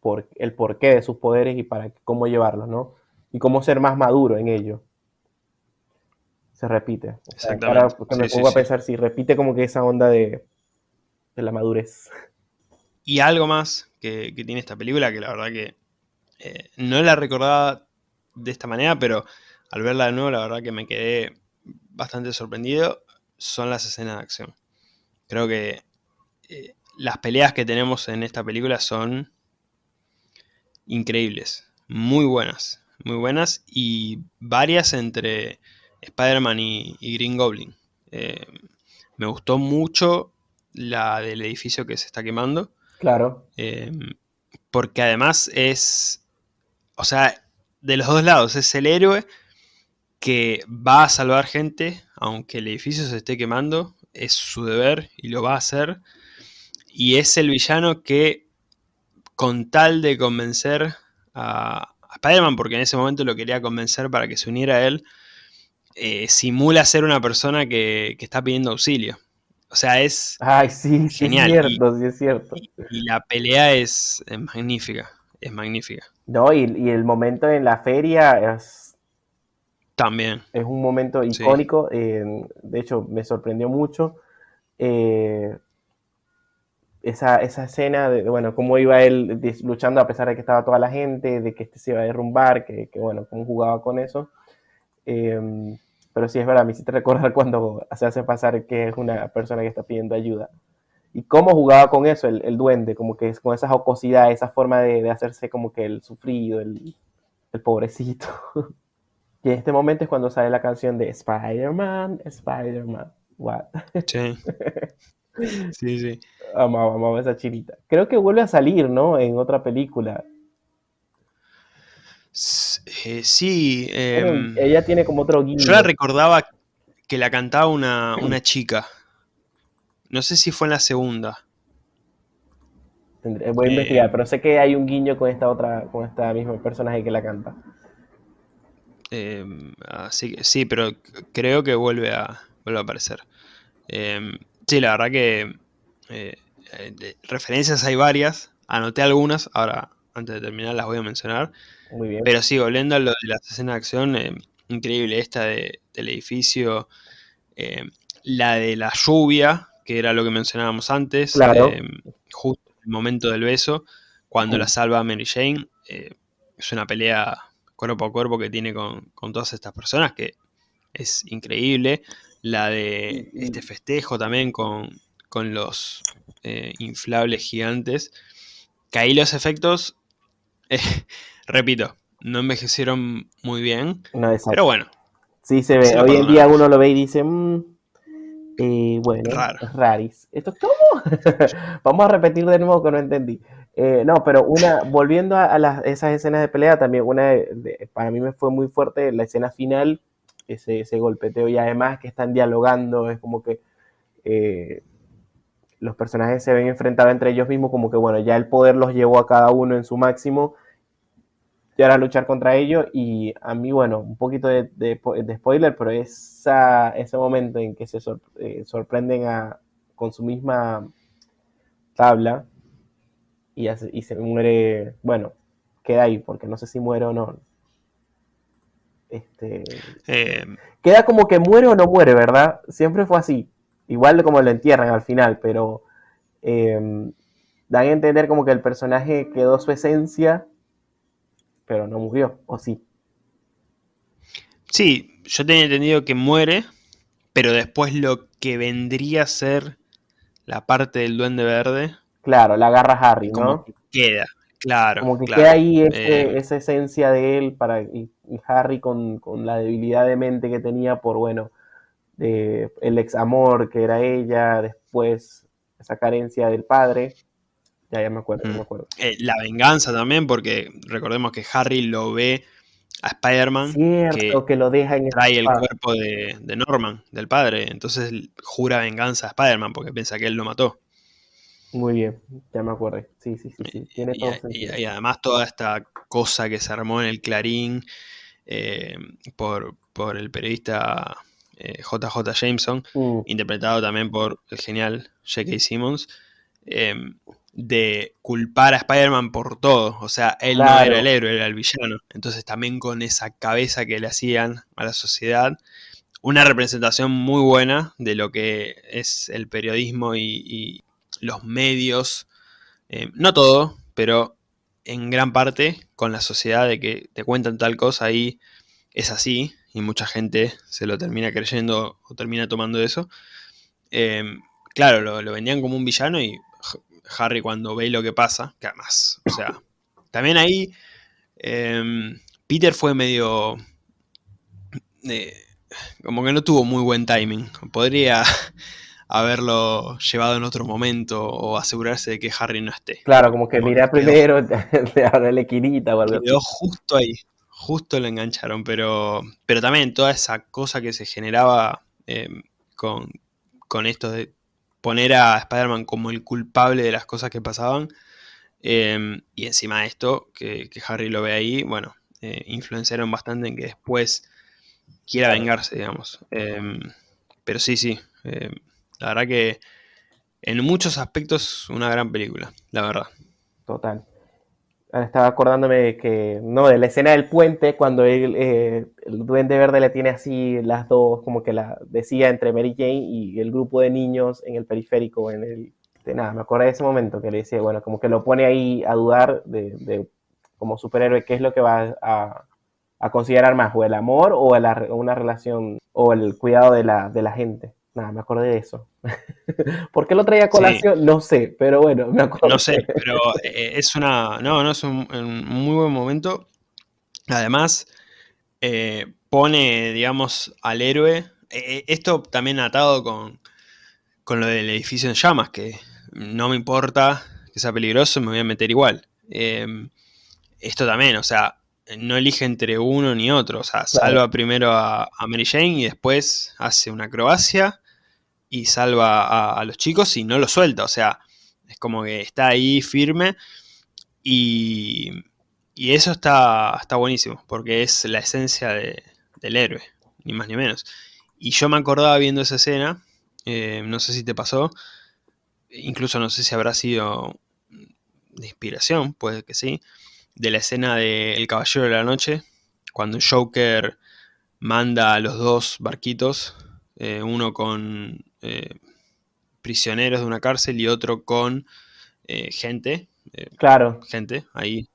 por, el porqué de sus poderes y para cómo llevarlos, ¿no? Y cómo ser más maduro en ello. Se repite. ahora cuando me pongo a pensar, si repite como que esa onda de, la madurez. Y algo más que, tiene esta película, que la verdad que eh, no la recordaba de esta manera, pero al verla de nuevo, la verdad que me quedé bastante sorprendido, son las escenas de acción. Creo que eh, las peleas que tenemos en esta película son increíbles, muy buenas, muy buenas y varias entre Spider-Man y, Green Goblin. Eh, me gustó mucho la del edificio que se está quemando. Claro. Eh, porque además es, o sea, de los dos lados, es el héroe que va a salvar gente, aunque el edificio se esté quemando, es su deber y lo va a hacer. Y es el villano que, con tal de convencer a, Spider-Man, porque en ese momento lo quería convencer para que se uniera a él, eh, simula ser una persona que, está pidiendo auxilio. O sea, es Ay, sí, genial. es cierto, sí es cierto. Y, la pelea es, magnífica, es magnífica. No, y, el momento en la feria es... También. Es un momento icónico, eh, de hecho me sorprendió mucho. Eh, esa, esa escena de, bueno, cómo iba él luchando a pesar de que estaba toda la gente, de que este se iba a derrumbar, que, que bueno, cómo jugaba con eso. Em, pero sí es verdad, me hiciste recordar [laughs] cuando se hace pasar que es una persona que está pidiendo ayuda. Y cómo jugaba con eso el, el duende, como que es con esa jocosidad, esa forma de, de hacerse como que el sufrido, el, el pobrecito. [laughs] y en este momento es cuando sale la canción de Spider-Man, Spider-Man. What? [laughs] Sí. Sí, sí. Amaba, amaba esa chinita. Creo que vuelve a salir, ¿no? En otra película. Eh, sí. Em, ella tiene como otro guiño. Yo la recordaba que la cantaba una, chica. No sé si fue en la segunda. voy a investigar, eh, pero sé que hay un guiño con esta otra, con esta misma personaje que la canta. Em, así que sí, pero creo que vuelve a, vuelve a aparecer. Em, Sí, la verdad que eh, referencias hay varias. Anoté algunas, ahora antes de terminar las voy a mencionar. Muy bien. Pero sí, volviendo a lo de las escenas de acción, eh, increíble esta del edificio, eh, la de la lluvia, que era lo que mencionábamos antes, claro. justo momento del beso, cuando la salva Mary Jane, eh, es una pelea cuerpo a cuerpo que tiene con, todas estas personas que es increíble. La de este festejo también con, los eh, inflables gigantes. Que ahí los efectos, eh, [laughs] repito, no envejecieron muy bien. pero bueno. Sí, se ve. Hoy en día uno lo ve y dice, mmm, bueno, raris. ¿Esto cómo? [laughs] Vamos a repetir de nuevo que no entendí. Eh, no, pero una, volviendo a, esas escenas de pelea, también una para mí me fue muy fuerte la escena final, ese, ese golpeteo y además que están dialogando, es como que eh, los personajes se ven enfrentados entre ellos mismos, como que bueno, ya el poder los llevó a cada uno en su máximo y ahora luchar contra ellos y a mí, bueno, un poquito de, spoiler, pero esa, ese momento en que se eh, sorprenden a, con su misma tabla, y, se muere, bueno, queda ahí, porque no sé si muere o no. Este, eh, queda como que muere o no muere, ¿verdad? Siempre fue así. Igual como lo entierran al final, pero em, dan a entender como que el personaje quedó su esencia, pero no murió, ¿o sí? Sí, yo tenía entendido que muere, pero después lo que vendría a ser la parte del duende verde Claro, la agarra Harry, ¿no? queda, claro. Como que queda ahí eh, esa esencia de él para y, Harry con, la debilidad de mente que tenía por, bueno, el ex amor que era ella, después esa carencia del padre. Ya, ya me acuerdo, me mm. acuerdo. Eh, la venganza también, porque recordemos que Harry lo ve a Spider-Man que, que, lo deja en trae el cuerpo de, de, Norman, del padre. Entonces jura venganza a Spider-Man porque piensa que él lo mató. Muy bien, ya me acuerdo. Sí, sí, sí, sí. Tiene todo y, y, además toda esta cosa que se armó en el Clarín eh, por, el periodista JJ eh, Jameson, mm. interpretado también por el genial J.K. Simmons, em, de culpar a Spider-Man por todo. O sea, él no era el héroe, era el villano. Entonces también con esa cabeza que le hacían a la sociedad, una representación muy buena de lo que es el periodismo y los medios, eh, no todo, pero en gran parte con la sociedad de que te cuentan tal cosa y es así, y mucha gente se lo termina creyendo o termina tomando eso. Em, claro, lo, vendían como un villano y Harry cuando ve lo que pasa, que además, o sea, también ahí em, Peter fue medio... Eh, como que no tuvo muy buen timing. Podría [laughs] haberlo llevado en otro momento o asegurarse de que Harry no esté. Claro, como que mira primero, [laughs] le quinita o algo Quedó justo ahí, justo lo engancharon, pero, pero también toda esa cosa que se generaba em, con, esto de poner a Spider-Man como el culpable de las cosas que pasaban, em, y encima de esto, que, Harry lo ve ahí, bueno, eh, influenciaron bastante en que después quiera vengarse, digamos. Pero sí, sí, la verdad que en muchos aspectos una gran película, la verdad. Total. Estaba acordándome de que, no, de la escena del puente, cuando eh, el Duende Verde le tiene así las dos, como que la decía entre Mary Jane y el grupo de niños en el periférico, en el, de nada, me acuerdo de ese momento que le decía, bueno, como que lo pone ahí a dudar de, como superhéroe, qué es lo que va a, considerar más, o el amor o una relación, o el cuidado de la, de la gente. Nada, me acordé de eso. [laughs] ¿Por qué lo traía a colación? No sé, pero bueno, me acuerdo. No sé, pero eh, es una. No, no es un, muy buen momento. Además, eh, pone, digamos, al héroe. Eh, esto también atado con, con lo del edificio en llamas, que no me importa que sea peligroso, me voy a meter igual. Em, esto también, o sea, no elige entre uno ni otro. O sea, salva primero a, a, Mary Jane y después hace una acrobacia y salva a, los chicos y no lo suelta. O sea, es como que está ahí firme y, y eso está, está buenísimo, porque es la esencia del héroe, ni más ni menos. Y yo me acordaba viendo esa escena, eh, no sé si te pasó, incluso no sé si habrá sido de inspiración, puede que sí, de la escena de El Caballero de la Noche, cuando Joker manda a los dos barquitos, eh, uno con eh, prisioneros de una cárcel y otro con eh, gente, eh, Claro, gente ahí,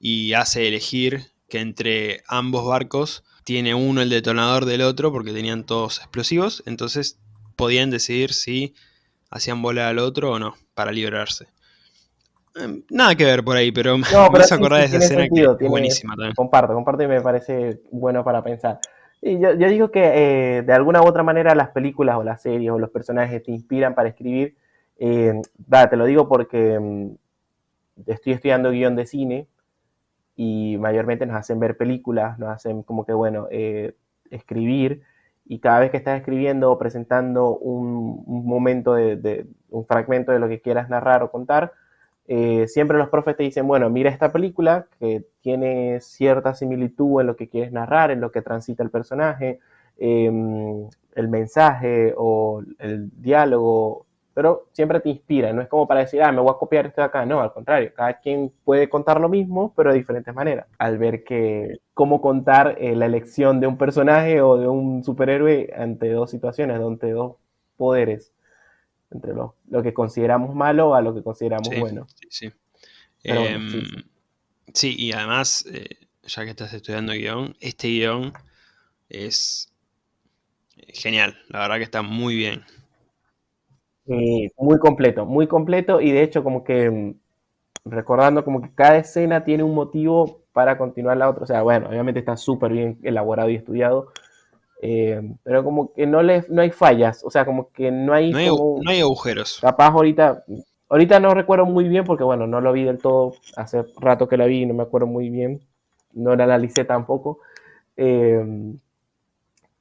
y hace elegir que entre ambos barcos tiene uno el detonador del otro porque tenían todos explosivos, entonces podían decidir si hacían volar al otro o no para librarse. Em, Nada que ver por ahí, pero [laughs] me No, pero hizo sí, acordar de esa escena sentido, que es tiene- buenísima también. comparto, comparto y me parece bueno para pensar. Yo, digo que eh, de alguna u otra manera las películas o las series o los personajes te inspiran para escribir. Eh, te lo digo porque mm, estoy estudiando guion de cine y mayormente nos hacen ver películas, nos hacen como que, bueno, eh, escribir y cada vez que estás escribiendo o presentando un, momento de- un fragmento de lo que quieras narrar o contar, eh, siempre los profes te dicen, bueno, mira esta película que tiene cierta similitud en lo que quieres narrar, en lo que transita el personaje, eh, el mensaje o el diálogo, pero siempre te inspira, no es como para decir, ah, me voy a copiar esto de acá, no, al contrario, cada quien puede contar lo mismo, pero de diferentes maneras. Al ver que cómo contar eh, la elección de un personaje o de un superhéroe ante dos situaciones, ante dos poderes, entre lo, lo que consideramos malo a lo que consideramos Sí, bueno. sí, sí. Pero bueno, Em, sí, sí. sí, y además, eh, ya que estás estudiando guion, este guion es genial, la verdad que está muy bien. Eh, muy completo, muy completo y de hecho como que mm, recordando como que cada escena tiene un motivo para continuar la otra. O sea, bueno, obviamente está súper bien elaborado y estudiado, eh, pero como que no, le, no hay fallas, o sea, como que no hay, No hay, como, no hay agujeros. capaz ahorita, ahorita no recuerdo muy bien porque bueno, no lo vi del todo, hace rato que la vi y no me acuerdo muy bien, no la analicé tampoco. Eh,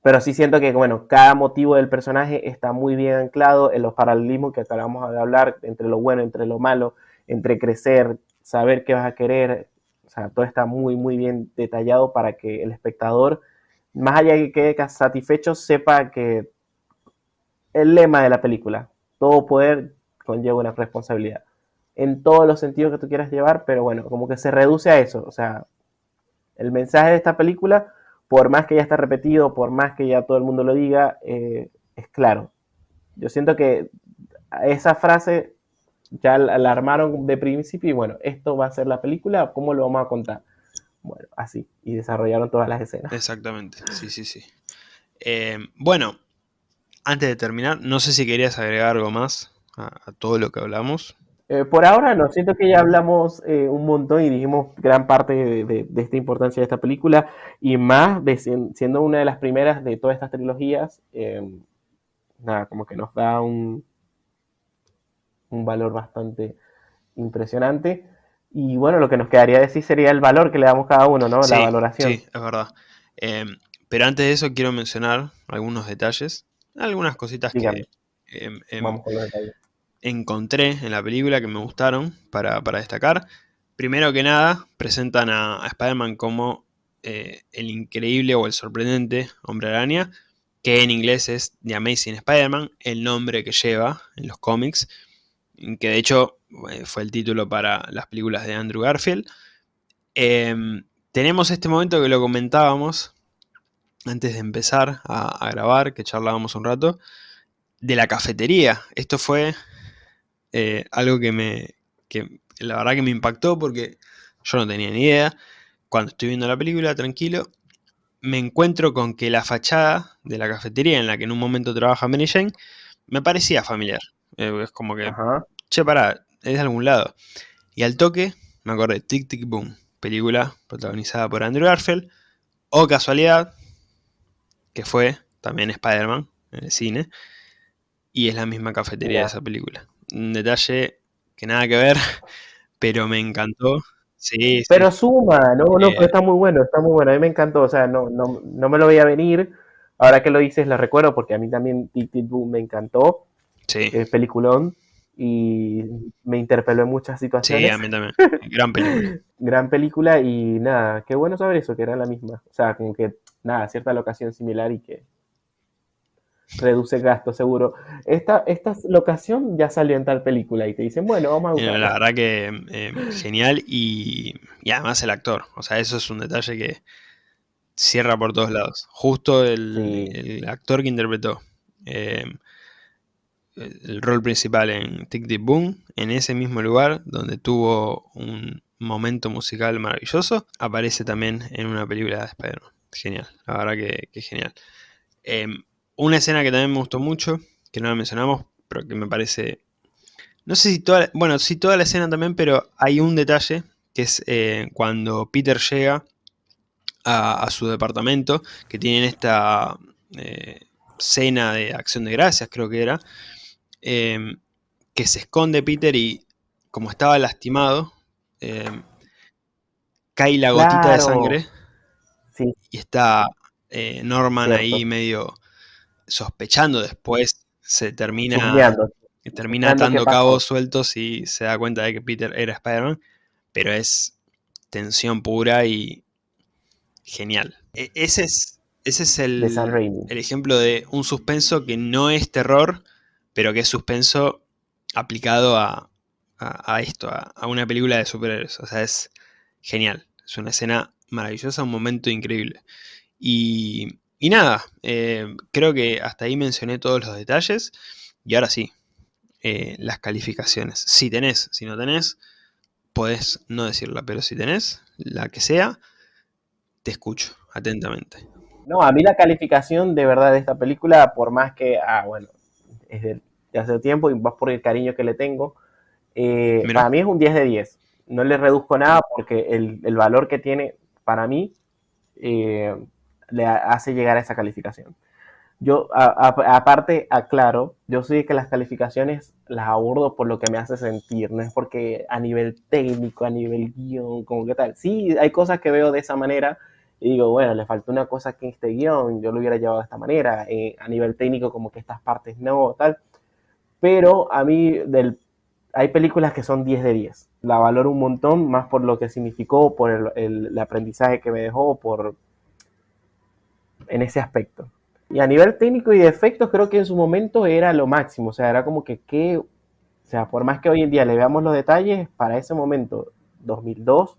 pero sí siento que, bueno, cada motivo del personaje está muy bien anclado en los paralelismos que acabamos de hablar, entre lo bueno, entre lo malo, entre crecer, saber qué vas a querer. O sea, todo está muy, muy bien detallado para que el espectador, más allá de que quede satisfecho, sepa que el lema de la película, todo poder conlleva una responsabilidad. En todos los sentidos que tú quieras llevar, pero bueno, como que se reduce a eso. O sea, el mensaje de esta película por más que ya está repetido, por más que ya todo el mundo lo diga, eh, es claro. Yo siento que esa frase ya la, la, armaron de principio y bueno, esto va a ser la película, ¿cómo lo vamos a contar? Bueno, así, y desarrollaron todas las escenas. Exactamente, sí, sí, sí. Eh, bueno, antes de terminar, no sé si querías agregar algo más a, a todo lo que hablamos. Eh, por ahora no, siento que ya hablamos eh, un montón y dijimos gran parte de, de, de, esta importancia de esta película y más de siendo una de las primeras de todas estas trilogías, eh, nada, como que nos da un, un valor bastante impresionante. Y bueno, lo que nos quedaría decir sería el valor que le damos cada uno, ¿no? Sí, La valoración. Sí, es verdad. Eh, pero antes de eso quiero mencionar algunos detalles, algunas cositas Dígame. que eh, Vamos con los detalles. encontré en la película que me gustaron para, para destacar. Primero que nada, presentan a, a Spider-Man como eh, el increíble o el sorprendente Hombre Araña, que en inglés es The Amazing Spider-Man, el nombre que lleva en los cómics, que de hecho eh, fue el título para las películas de Andrew Garfield. Eh, tenemos este momento que lo comentábamos antes de empezar a, a grabar, que charlábamos un rato, de la cafetería. Esto fue eh, algo que me. que la verdad que me impactó porque yo no tenía ni idea. Cuando estoy viendo la película, tranquilo, me encuentro con que la fachada de la cafetería en la que en un momento trabaja Mary Jane me parecía familiar. Eh, es como que, Ajá. che, pará, es de algún lado. Y al toque me acordé, Tic Tic Boom, película protagonizada por Andrew Garfield. O casualidad, que fue también Spider-Man en el cine. Y es la misma cafetería de esa película. Un detalle que nada que ver, [laughs] pero me encantó. Sí, sí. Pero suma, no, no, Eh. pero está muy bueno, está muy bueno. A mí me encantó, o sea, no, no, no me lo veía venir. Ahora que lo dices, lo recuerdo porque a mí también Tic Tic Boom me encantó, sí, es peliculón y me interpeló en muchas sí, situaciones. a mí también. [laughs] Gran película. Gran película y nada, qué bueno saber eso, que era la misma. O sea, como que nada, cierta locación similar y que reduce gasto seguro. Esta, esta locación ya salió en tal película y te dicen, bueno, vamos a Mira, usarla. la verdad que eh, genial y, y además el actor. O sea, eso es un detalle que cierra por todos lados. Justo el, Sí. el actor que interpretó. Eh, el rol principal en Tick Tick Boom, en ese mismo lugar donde tuvo un momento musical maravilloso, aparece también en una película de Spider-Man. Genial, la verdad que, que genial. Em, una escena que también me gustó mucho, que no la mencionamos, pero que me parece... No sé si toda, bueno, sí toda la escena también, pero hay un detalle, que es eh, cuando Peter llega a, su departamento, que tienen esta eh, cena de acción de gracias, creo que era, em, que se esconde Peter y como estaba lastimado, em, cae la gotita de sangre y está eh, Norman ahí medio sospechando. Después, se termina, termina atando cabos sueltos y se da cuenta de que Peter era Spider-Man, pero es tensión pura y genial. E, ese es, ese es el, el ejemplo de un suspenso que no es terror, pero que es suspenso aplicado a, esto, a, una película de superhéroes. O sea, es genial. Es una escena maravillosa, un momento increíble. Y, nada, eh, creo que hasta ahí mencioné todos los detalles. Y ahora sí, eh, las calificaciones. Si tenés, si no tenés, podés no decirla, pero si tenés, la que sea, te escucho atentamente. No, a mí la calificación de verdad de esta película, por más que, ah, bueno, es de, hace tiempo y más por el cariño que le tengo, eh, para mí es un 10 de 10. No le reduzco nada porque el, valor que tiene para mí eh, le hace llegar a esa calificación. Yo, aparte, aclaro, yo soy que las calificaciones las abordo por lo que me hace sentir, no es porque a nivel técnico, a nivel guion, como que tal. Sí, hay cosas que veo de esa manera, y digo, bueno, le faltó una cosa que en este guion, yo lo hubiera llevado de esta manera, eh, a nivel técnico como que estas partes no, tal, pero a mí del, hay películas que son 10 de 10, la valoro un montón, más por lo que significó, por el, el, aprendizaje que me dejó, por en ese aspecto. Y a nivel técnico y de efectos, creo que en su momento era lo máximo, o sea, era como que, que o sea, por más que hoy en día le veamos los detalles, para ese momento, 2002,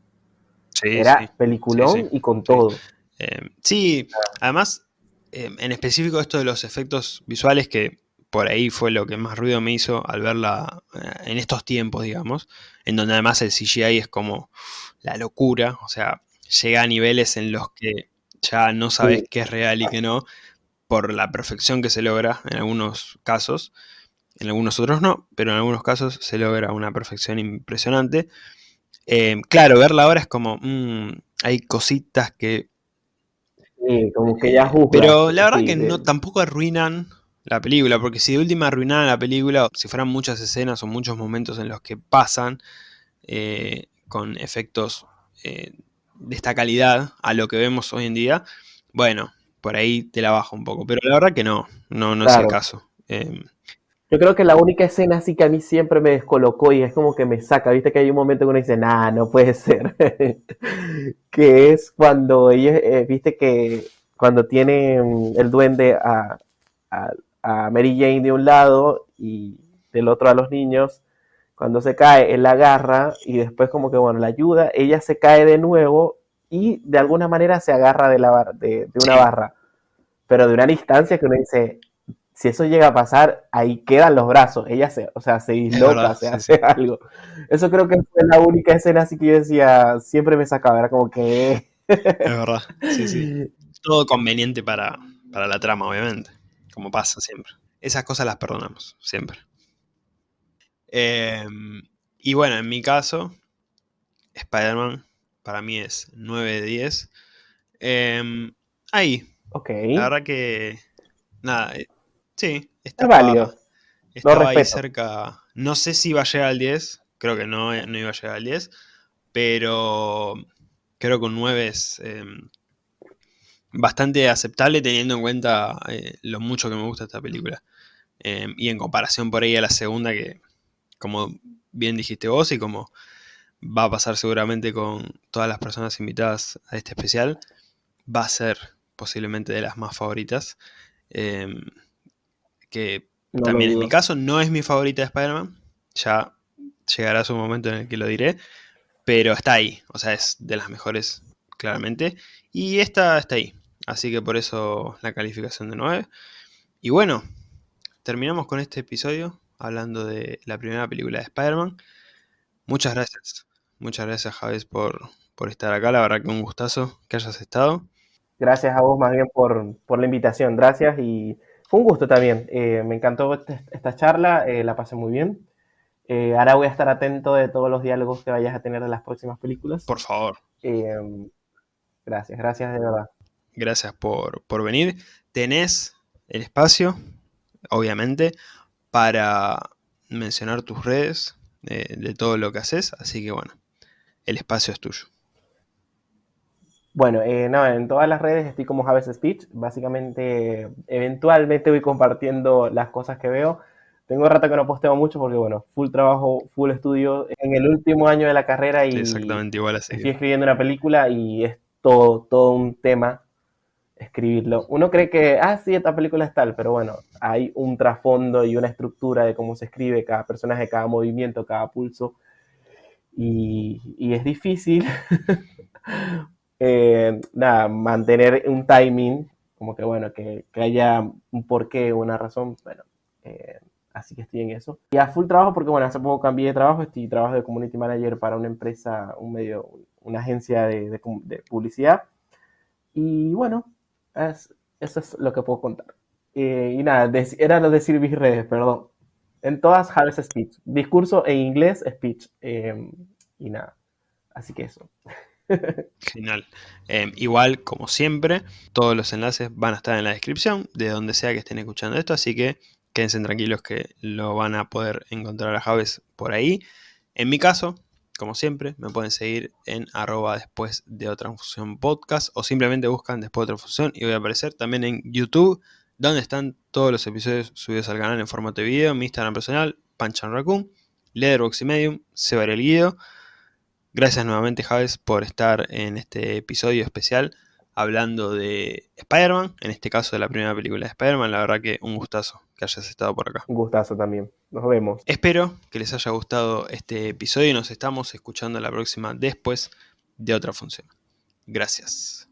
era peliculón y con todo. Eh, sí, además, eh, en específico esto de los efectos visuales que por ahí fue lo que más ruido me hizo al verla eh, en estos tiempos, digamos, en donde además el CGI es como la locura, o sea, llega a niveles en los que ya no sabes qué es real y qué no, por la perfección que se logra en algunos casos, en algunos otros no, pero en algunos casos se logra una perfección impresionante. Em, claro, verla ahora es como, mm, hay cositas que... Sí, como que ya Pero la verdad que no tampoco arruinan la película, porque si de última arruinaran la película, si fueran muchas escenas o muchos momentos en los que pasan eh, con efectos eh, de esta calidad a lo que vemos hoy en día, bueno, por ahí te la bajo un poco. Pero la verdad que no, no, no es el caso. Em, yo creo que la única escena así que a mí siempre me descolocó y es como que me saca, viste que hay un momento que uno dice, nah, no puede ser, [laughs] que es cuando ellos, eh, viste que cuando tiene el duende a, Mary Jane de un lado y del otro a los niños, cuando se cae, él la agarra y después como que, bueno, la ayuda, ella se cae de nuevo y de alguna manera se agarra de, la, de, de una barra, pero de una distancia que uno dice, si eso llega a pasar, ahí quedan los brazos. Ella se, o sea, se [laughs] disloca, se hace algo. Eso creo que fue la única escena así que yo decía, siempre me sacaba, era como que... Es verdad, sí, sí. [laughs] Todo conveniente para, para la trama, obviamente, como pasa siempre. Esas cosas las perdonamos, siempre. Em, y bueno, en mi caso, Spider-Man para mí es 9 de 10. Em, ahí. Ok. La verdad que... Nada, Sí, estaba, válido. Estaba ahí cerca. No sé si iba a llegar al 10. Creo que no, no iba a llegar al 10. Pero creo que un 9 es em, bastante aceptable teniendo en cuenta eh, lo mucho que me gusta esta película. Em, y en comparación por ahí a la segunda que, como bien dijiste vos y como va a pasar seguramente con todas las personas invitadas a este especial, va a ser posiblemente de las más favoritas. Em, que también en mi caso no es mi favorita de Spider-Man, ya llegará su momento en el que lo diré, pero está ahí, o sea, es de las mejores, claramente, y esta está ahí, así que por eso la calificación de 9. Y bueno, terminamos con este episodio hablando de la primera película de Spider-Man. Muchas gracias. Muchas gracias, Javes, por, por estar acá. La verdad que un gustazo que hayas estado. Gracias a vos más bien por, por la invitación. Gracias y fue un gusto también. Eh, me encantó este, esta charla, eh, la pasé muy bien. Eh, ahora voy a estar atento de todos los diálogos que vayas a tener en las próximas películas. Por favor. gracias, gracias de verdad. Gracias por, por venir. Tenés el espacio, obviamente, para mencionar tus redes de todo lo que haces. Así que bueno, el espacio es tuyo. Bueno, eh, no, en todas las redes estoy como Javes Speech. Básicamente, eventualmente voy compartiendo las cosas que veo. Tengo rato que no posteo mucho porque, bueno, full trabajo, full estudio. En el último año de la carrera y Exactamente igual así. estoy escribiendo una película y es todo, todo un tema escribirlo. Uno cree que, ah, sí, esta película es tal, pero bueno, hay un trasfondo y una estructura de cómo se escribe cada personaje, cada movimiento, cada pulso. Y, y es difícil [laughs] Eh, nada, mantener un timing, como que bueno, que, haya un porqué, una razón, bueno, eh, así que estoy en eso. Y a full trabajo porque bueno, hace poco cambié de trabajo, estoy trabajo de community manager para una empresa, un medio, una agencia de, publicidad. Y bueno, eso es lo que puedo contar. Eh, y nada, era lo de mis redes, perdón. En todas Harvest Speech. Discurso en inglés, speech. y nada. Así que eso. Genial. Em, igual, como siempre, todos los enlaces van a estar en la descripción de donde sea que estén escuchando esto, así que quédense tranquilos que lo van a poder encontrar a Javes por ahí. En mi caso, como siempre, me pueden seguir en arroba después de otra función podcast o simplemente buscan después de otra función y voy a aparecer también en YouTube, donde están todos los episodios subidos al canal en formato de video, mi Instagram personal, Panchan Raccoon, Letterboxd y Medium, Sebar el Guido. Gracias nuevamente Javes por estar en este episodio especial hablando de Spider-Man, en este caso de la primera película de Spider-Man. La verdad que un gustazo que hayas estado por acá. Un gustazo también. Nos vemos. Espero que les haya gustado este episodio y nos estamos escuchando la próxima después de otra función. Gracias.